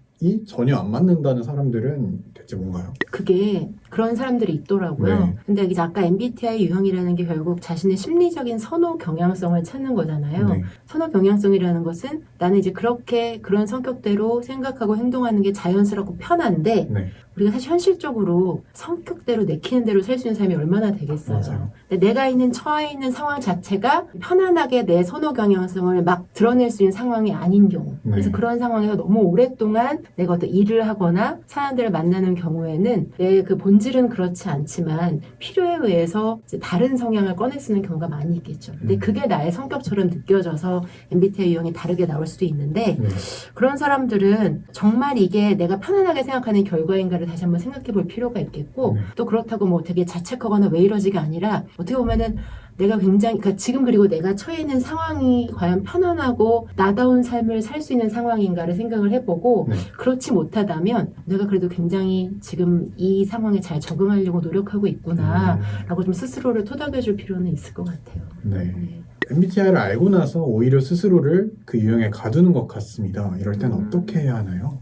전혀 안 맞는다는 사람들은 대체 뭔가요? 그게 그런 사람들이 있더라고요. 네. 근데 이제 아까 MBTI 유형이라는 게 결국 자신의 심리적인 선호 경향성을 찾는 거잖아요. 네. 선호 경향성이라는 것은 나는 이제 그렇게 그런 성격대로 생각하고 행동하는 게 자연스럽고 편한데 네. 우리가 사실 현실적으로 성격대로 내키는 대로 살 수 있는 삶이 얼마나 되겠어요. 맞아요. 근데 내가 있는 처해 있는 상황 자체가 편안하게 내 선호 경향성을 막 드러낼 수 있는 상황이 아닌 경우. 네. 그래서 그런 상황에서 너무 오랫동안 내가 어떤 일을 하거나 사람들을 만나는 경우에는 내 그 본질은 그렇지 않지만 필요에 의해서 다른 성향을 꺼낼 수 있는 경우가 많이 있겠죠. 근데 음. 그게 나의 성격처럼 느껴져서 MBTI 유형이 다르게 나올 수도 있는데 네. 그런 사람들은 정말 이게 내가 편안하게 생각하는 결과인가를 다시 한번 생각해 볼 필요가 있겠고 네. 또 그렇다고 뭐 되게 자책하거나 왜 이러지가 아니라 어떻게 보면은 내가 굉장히 그러니까 지금 그리고 내가 처해 있는 상황이 과연 편안하고 나다운 삶을 살 수 있는 상황인가를 생각을 해보고 네. 그렇지 못하다면 내가 그래도 굉장히 지금 이 상황에 잘 적응하려고 노력하고 있구나 라고 좀 스스로를 토닥여 줄 필요는 있을 것 같아요. 음, 네. 네. MBTI를 알고 나서 오히려 스스로를 그 유형에 가두는 것 같습니다. 이럴 땐 음. 어떻게 해야 하나요?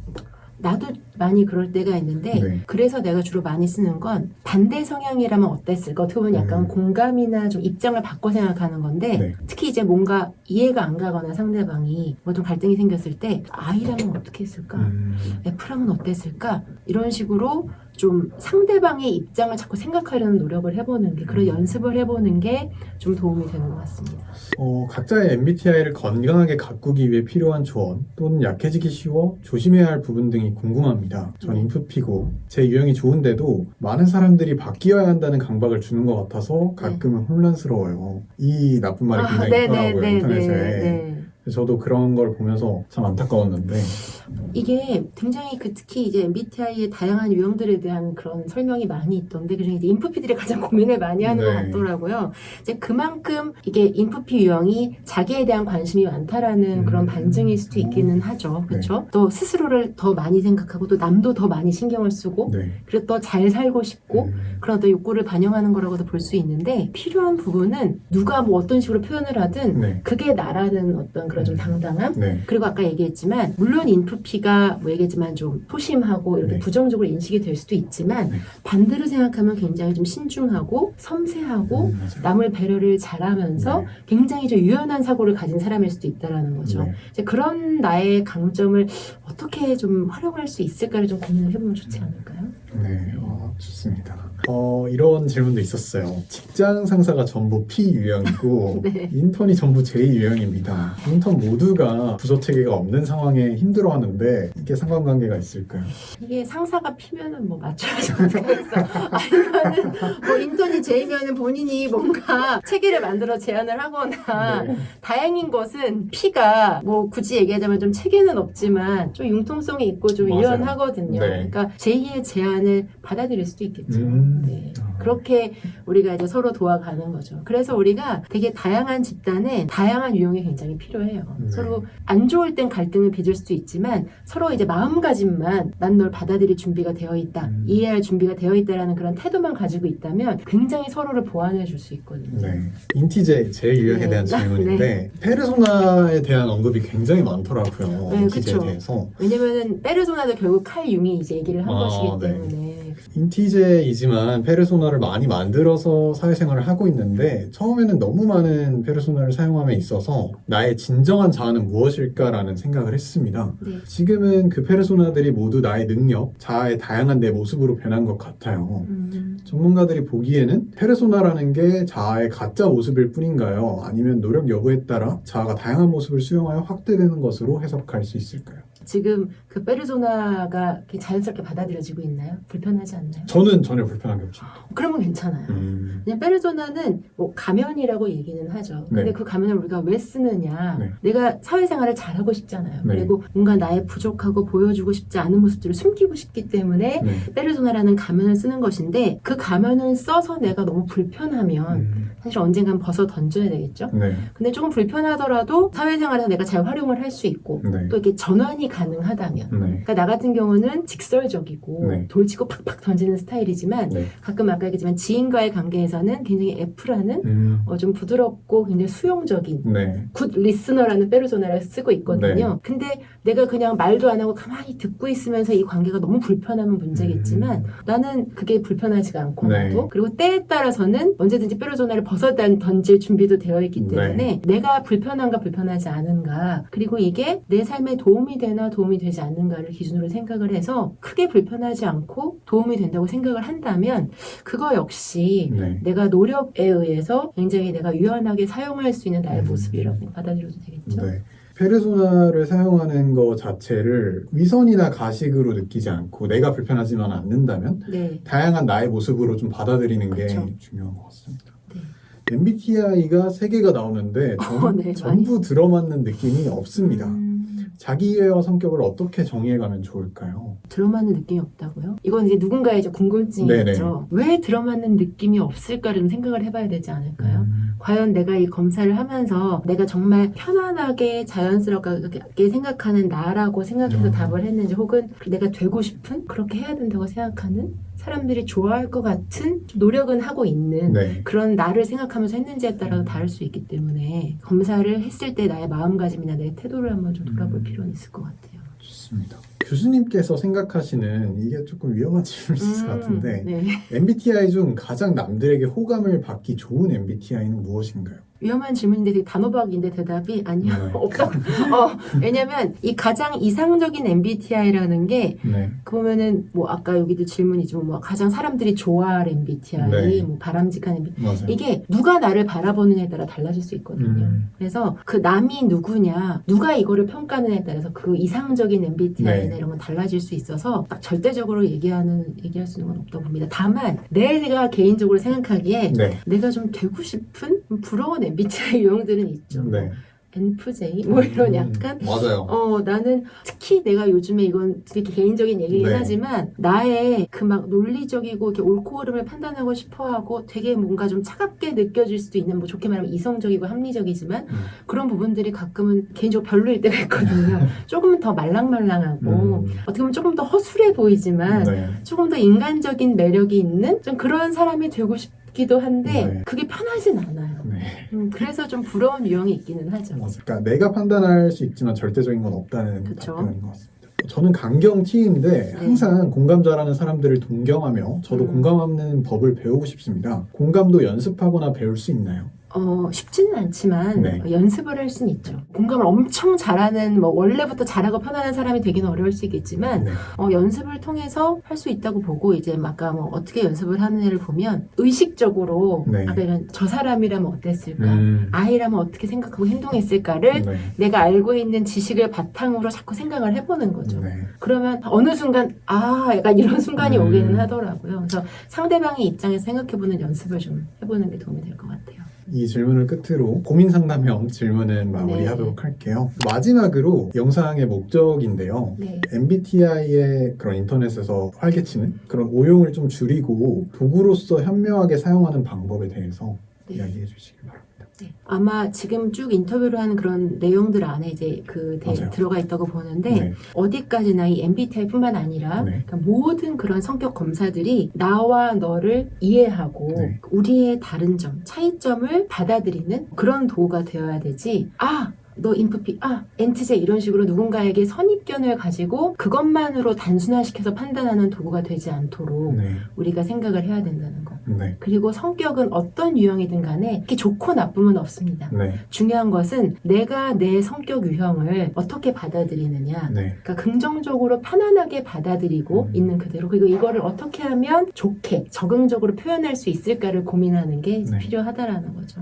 나도 많이 그럴 때가 있는데 네. 그래서 내가 주로 많이 쓰는 건 반대 성향이라면 어땠을까 어떻게 보면 약간 음. 공감이나 좀 입장을 바꿔 생각하는 건데 네. 특히 이제 뭔가 이해가 안 가거나 상대방이 뭐 좀 갈등이 생겼을 때 I라면 어떻게 했을까 음, F라면 어땠을까 이런 식으로 좀 상대방의 입장을 자꾸 생각하려는 노력을 해보는 게 그런 음. 연습을 해보는 게 좀 도움이 되는 것 같습니다. 어, 각자의 MBTI를 건강하게 가꾸기 위해 필요한 조언 또는 약해지기 쉬워 조심해야 할 부분 등이 궁금합니다. 전 네. 인프피고 제 유형이 좋은데도 많은 사람들이 바뀌어야 한다는 강박을 주는 것 같아서 가끔은 혼란스러워요. 이 나쁜 말이 굉장히 네, 있더라고요 인터넷에. 그래서 저도 그런 걸 보면서 참 안타까웠는데 이게 굉장히 그 특히 이제 MBTI의 다양한 유형들에 대한 그런 설명이 많이 있던데 그중에 이제 인프피들이 가장 고민을 많이 하는 네. 것 같더라고요. 이제 그만큼 이게 인프피 유형이 자기에 대한 관심이 많다라는 음. 그런 반증일 수도 있기는 하죠. 네. 그렇죠? 또 스스로를 더 많이 생각하고 또 남도 더 많이 신경을 쓰고 네. 그리고 또 잘 살고 싶고 음, 그런 어떤 욕구를 반영하는 거라고도 볼 수 있는데 필요한 부분은 누가 뭐 어떤 식으로 표현을 하든 네. 그게 나라는 어떤 그런 좀 음. 당당함 네. 그리고 아까 얘기했지만 물론 인프피가 뭐 얘기했지만 좀 소심하고 이렇게 네. 부정적으로 인식이 될 수도 있지만 네. 반대로 생각하면 굉장히 좀 신중하고 섬세하고 음. 남을 배려를 잘하면서 네. 굉장히 좀 유연한 사고를 가진 사람일 수도 있다라는 거죠. 네. 그런 나의 강점을 어떻게 좀 활용할 수 있을까를 좀 고민을 해보면 좋지 않을까요? 네, 어, 좋습니다. 어, 이런 질문도 있었어요. 직장 상사가 전부 P 유형이고 <laughs> 네. 인턴이 전부 J 유형입니다. 인턴 모두가 부서 체계가 없는 상황에 힘들어하는데 이게 상관관계가 있을까요? 이게 상사가 피면은 뭐 어떻겠어. 아니면은 뭐 인턴이 제이면은 본인이 뭔가 체계를 만들어 제안을 하거나 네. 다행인 것은 피가 뭐 굳이 얘기하자면 좀 체계는 없지만 좀 융통성이 있고 좀 맞아요. 유연하거든요. 네. 그러니까 제2의 제안을 받아들일 수도 있겠죠. 음. 네. 아. 그렇게 우리가 이제 서로 도와가는 거죠. 그래서 우리가 되게 다양한 집단에 다양한 유형이 굉장히 필요해요. 네. 서로 안 좋을 땐 갈등을 빚을 수도 있지만 서로 이제 마음가짐만 난 널 받아들일 준비가 되어 있다, 음. 이해할 준비가 되어 있다라는 그런 태도만 가지고 있다면 굉장히 서로를 보완해 줄 수 있거든요. 네. 인티제 제 유형에 네. 대한 질문인데 페르소나에 대한 언급이 굉장히 많더라고요. 네, 인티제에 그쵸. 대해서. 왜냐면은 페르소나도 결국 칼 융이 이제 얘기를 한 아, 것이기 네. 때문에 인티제이지만 페르소나를 많이 만들어서 사회생활을 하고 있는데 처음에는 너무 많은 페르소나를 사용함에 있어서 나의 진정한 자아는 무엇일까라는 생각을 했습니다. 네. 지금은 그 페르소나들이 모두 나의 능력, 자아의 다양한 내 모습으로 변한 것 같아요. 음, 전문가들이 보기에는 페르소나라는 게 자아의 가짜 모습일 뿐인가요? 아니면 노력 여부에 따라 자아가 다양한 모습을 수용하여 확대되는 것으로 해석할 수 있을까요? 지금 그 페르소나가 자연스럽게 받아들여지고 있나요? 불편하지 않나요? 저는 전혀 불편한 게 없습니다. 그러면 괜찮아요. 음, 그냥 페르소나는 뭐 가면이라고 얘기는 하죠. 근데 네. 그 가면을 우리가 왜 쓰느냐? 네. 내가 사회생활을 잘하고 싶잖아요. 네. 그리고 뭔가 나의 부족하고 보여주고 싶지 않은 모습들을 숨기고 싶기 때문에 네. 페르소나라는 가면을 쓰는 것인데 그 가면을 써서 내가 너무 불편하면 음, 사실 언젠간 벗어 던져야 되겠죠. 네. 근데 조금 불편하더라도 사회생활에서 내가 잘 활용을 할 수 있고 네. 또 이렇게 전환이 가능하다면 네. 그러니까 나 같은 경우는 직설적이고 네. 돌치고 팍팍 던지는 스타일이지만 네. 가끔 아까 얘기했지만 지인과의 관계에서는 굉장히 F라는 음, 어, 좀 부드럽고 굉장히 수용적인 네. good listener라는 페르소나를 쓰고 있거든요. 네. 근데 내가 그냥 말도 안 하고 가만히 듣고 있으면서 이 관계가 너무 불편하면 문제겠지만 나는 그게 불편하지가 않고 음. 네. 그리고 때에 따라서는 언제든지 페르소나를 벗어 던- 던질 준비도 되어 있기 네. 때문에 내가 불편한가 불편하지 않은가 그리고 이게 내 삶에 도움이 되나 도움이 되지 않는가를 기준으로 생각을 해서 크게 불편하지 않고 도움이 된다고 생각을 한다면 그거 역시 네. 내가 노력에 의해서 굉장히 내가 유연하게 사용할 수 있는 나의 음. 모습이라고 받아들여도 되겠죠. 네. 페르소나를 사용하는 것 자체를 위선이나 가식으로 느끼지 않고 내가 불편하지만 않는다면 네. 다양한 나의 모습으로 좀 받아들이는 게 그렇죠. 중요한 것 같습니다. 네. MBTI가 세 개가 나오는데 전, <laughs> 어, 네, 전부 들어맞는 느낌이 없습니다. 음, 자기애와 성격을 어떻게 정의해가면 좋을까요? 들어맞는 느낌이 없다고요? 이건 이제 누군가의 이제 궁금증이 네네. 있죠. 왜 들어맞는 느낌이 없을까를 생각을 해봐야 되지 않을까요? 음, 과연 내가 이 검사를 하면서 내가 정말 편안하게 자연스럽게 생각하는 나라고 생각해서 음. 답을 했는지 혹은 내가 되고 싶은 그렇게 해야 된다고 생각하는 사람들이 좋아할 것 같은 좀 노력은 하고 있는 네. 그런 나를 생각하면서 했는지에 따라서 음. 다를 수 있기 때문에 검사를 했을 때 나의 마음가짐이나 내 태도를 한번 좀 돌아볼 음. 필요는 있을 것 같아요. 좋습니다. 교수님께서 생각하시는 이게 조금 위험한 <laughs> 질문일 것 같은데 네. MBTI 중 가장 남들에게 호감을 받기 좋은 MBTI는 무엇인가요? 위험한 질문인데 되게 단호박인데 대답이 아니요 네. <laughs> 없다. 어, 왜냐면 이 가장 이상적인 MBTI라는 게 네. 그 보면은 뭐 아까 여기도 질문이지만 뭐 가장 사람들이 좋아할 MBTI, 네. 뭐 바람직한 MBTI 맞아요. 이게 누가 나를 바라보느냐에 따라 달라질 수 있거든요. 음, 그래서 그 남이 누구냐, 누가 이거를 평가하느냐에 따라서 그 이상적인 MBTI나 네. 이런 건 달라질 수 있어서 딱 절대적으로 얘기하는 얘기할 수 있는 건 없다고 봅니다. 다만 내가 개인적으로 생각하기에 네. 내가 좀 되고 싶은 부러운 MBTI <laughs> 유형들은 있죠. 네. NFJ 뭐 이런 음, 약간 맞아요. 어 나는 특히 내가 요즘에 이건 되게 개인적인 얘기긴 네. 하지만 나의 그 막 논리적이고 이렇게 옳고 그름을 판단하고 싶어하고 되게 뭔가 좀 차갑게 느껴질 수도 있는 뭐 좋게 말하면 이성적이고 합리적이지만 음. 그런 부분들이 가끔은 개인적으로 별로일 때가 있거든요. <laughs> 조금은 더 말랑말랑하고 음. 어떻게 보면 조금 더 허술해 보이지만 네. 조금 더 인간적인 매력이 있는 좀 그런 사람이 되고 싶 기도 한데 네. 그게 편하진 않아요. 네. 음, 그래서 좀 부러운 유형이 있기는 하죠. 맞아요. 그러니까 내가 판단할 수 있지만 절대적인 건 없다는 그쵸. 답변인 것 같습니다. 저는 강경 T인데 항상 공감 잘하는 사람들을 동경하며 저도 네. 음. 공감하는 법을 배우고 싶습니다. 공감도 연습하거나 배울 수 있나요? 어, 쉽지는 않지만 네. 어, 연습을 할 수는 있죠. 공감을 엄청 잘하는 뭐 원래부터 잘하고 편안한 사람이 되기는 어려울 수 있겠지만 네. 어, 연습을 통해서 할 수 있다고 보고 이제 아까 뭐 어떻게 연습을 하느냐를 보면 의식적으로 네. 아까 이런 저 사람이라면 어땠을까? 음. 아이라면 어떻게 생각하고 행동했을까를 네. 내가 알고 있는 지식을 바탕으로 자꾸 생각을 해보는 거죠. 네. 그러면 어느 순간 아 약간 이런 순간이 음. 오기는 하더라고요. 그래서 상대방의 입장에서 생각해보는 연습을 좀 해보는 게 도움이 될 것 같아요. 이 질문을 끝으로 고민 상담형 질문은 마무리하도록 할게요. 마지막으로 영상의 목적인데요. 네. MBTI의 그런 인터넷에서 활개치는 그런 오용을 좀 줄이고 도구로서 현명하게 사용하는 방법에 대해서 네. 이야기해 주시기 바랍니다. 네. 아마 지금 쭉 인터뷰를 한 그런 내용들 안에 이제 그 대-. 들어가 있다고 보는데 네. 어디까지나 이 MBTI뿐만 아니라 네. 그러니까 모든 그런 성격 검사들이 나와 너를 이해하고 네. 우리의 다른 점, 차이점을 받아들이는 그런 도구가 되어야 되지. 아, 너 인프피, 아, 엔트제 이런 식으로 누군가에게 선입견을 가지고 그것만으로 단순화시켜서 판단하는 도구가 되지 않도록 네. 우리가 생각을 해야 된다는 거. 네. 그리고 성격은 어떤 유형이든 간에 이렇게 좋고 나쁨은 없습니다. 네. 중요한 것은 내가 내 성격 유형을 어떻게 받아들이느냐. 네. 그러니까 긍정적으로 편안하게 받아들이고 음. 있는 그대로 그리고 이거를 어떻게 하면 좋게 적응적으로 표현할 수 있을까를 고민하는 게 네. 필요하다라는 거죠.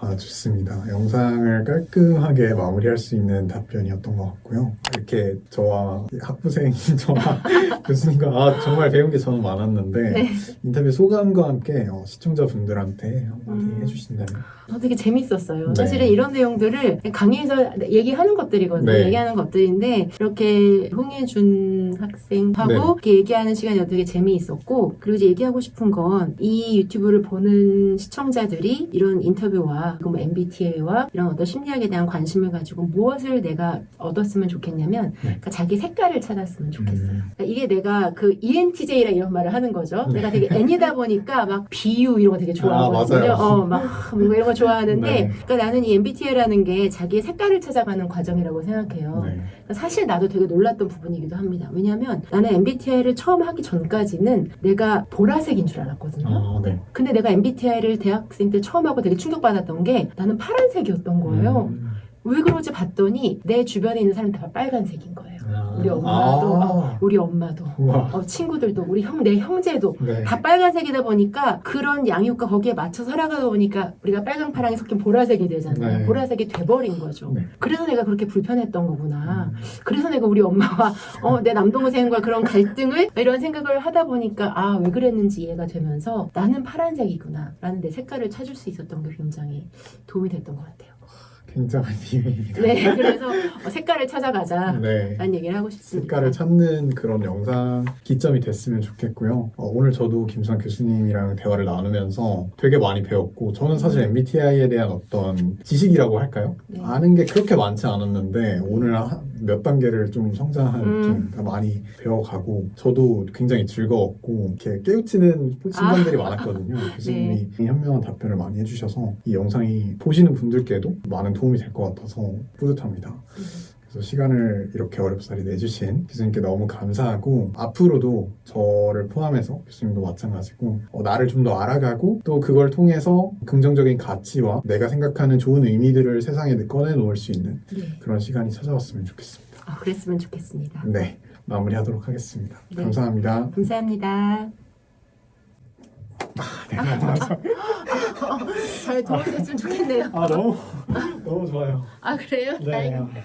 아, 좋습니다. 영상을 깔끔하게 마무리할 수 있는 답변이었던 것 같고요. 이렇게 저와 학부생인 <laughs> 저와 교수님과 아, 정말 배운 게 저는 많았는데 네. 인터뷰 소감과 함께 어, 시청자분들한테 한마디 음. 해주신다면 저 되게 재밌었어요. 네. 사실은 이런 내용들을 강의에서 얘기하는 것들이거든요. 네. 얘기하는 것들인데 이렇게 홍혜준 학생하고 네. 이렇게 얘기하는 시간이 되게 재미있었고 그리고 이제 얘기하고 싶은 건 이 유튜브를 보는 시청자들이 이런 인터뷰와 뭐 MBTI와 이런 어떤 심리학에 대한 관심을 가지고 무엇을 내가 얻었으면 좋겠냐면 그러니까 자기 색깔을 찾았으면 좋겠어요. 음, 그러니까 이게 내가 그 ENTJ라 이런 말을 하는 거죠. 네. 내가 되게 N이다 보니까 막 비유 이런 거 되게 좋아하거든요. 맞아요. 어, 막 뭔가 이런 거 좋아하는데 네. 그러니까 나는 이 MBTI라는 게 자기의 색깔을 찾아가는 과정이라고 생각해요. 네. 사실 나도 되게 놀랐던 부분이기도 합니다. 왜냐하면 나는 MBTI를 처음 하기 전까지는 내가 보라색인 줄 알았거든요. 아, 네. 근데 내가 MBTI를 대학생 때 처음 하고 되게 충격받았던 게 나는 파란색이었던 거예요. 음. 왜 그러지 봤더니 내 주변에 있는 사람 다 빨간색인 거예요. 아. 우리 엄마도, 아. 어, 우리 엄마도. 어, 친구들도, 우리 형, 내 형제도 네. 다 빨간색이다 보니까 그런 양육과 거기에 맞춰 살아가다 보니까 우리가 빨강 파랑이 섞인 보라색이 되잖아요. 네. 보라색이 돼버린 거죠. 네. 그래서 내가 그렇게 불편했던 거구나. 음. 그래서 내가 우리 엄마와 어, 내 남동생과 그런 갈등을 이런 생각을 하다 보니까 아 왜 그랬는지 이해가 되면서 나는 파란색이구나 라는 내 색깔을 찾을 수 있었던 게 굉장히 도움이 됐던 것 같아요. 비밀입니다. 네, 그래서 어, 색깔을 찾아가자. 네. 라는 얘기를 하고 싶습니다. 색깔을 찾는 그런 영상 기점이 됐으면 좋겠고요. 어, 오늘 저도 김수환 교수님이랑 대화를 나누면서 되게 많이 배웠고 저는 사실 MBTI에 대한 어떤 지식이라고 할까요? 네. 아는 게 그렇게 많지 않았는데 오늘 한- 몇 단계를 좀 성장한 음. 느낌 그러니까 많이 배워가고 저도 굉장히 즐거웠고 이렇게 깨우치는 순간들이 아. 많았거든요. <laughs> 교수님이 현명한 답변을 많이 해주셔서 이 영상이 보시는 분들께도 많은 도움이 될 것 같아서 뿌듯합니다. 그래서 시간을 이렇게 어렵사리 내주신 교수님께 너무 감사하고 앞으로도 저를 포함해서 교수님도 마찬가지고 어, 나를 좀 더 알아가고 또 그걸 통해서 긍정적인 가치와 내가 생각하는 좋은 의미들을 세상에 꺼내놓을 수 있는 네. 그런 시간이 찾아왔으면 좋겠습니다. 아, 그랬으면 좋겠습니다. 네, 마무리하도록 하겠습니다. 네. 감사합니다. 감사합니다. 아, 네. 잘 도와주셨으면 좋겠네요. 아 너무 너무 좋아요. 아 그래요? 네. 다행입니다.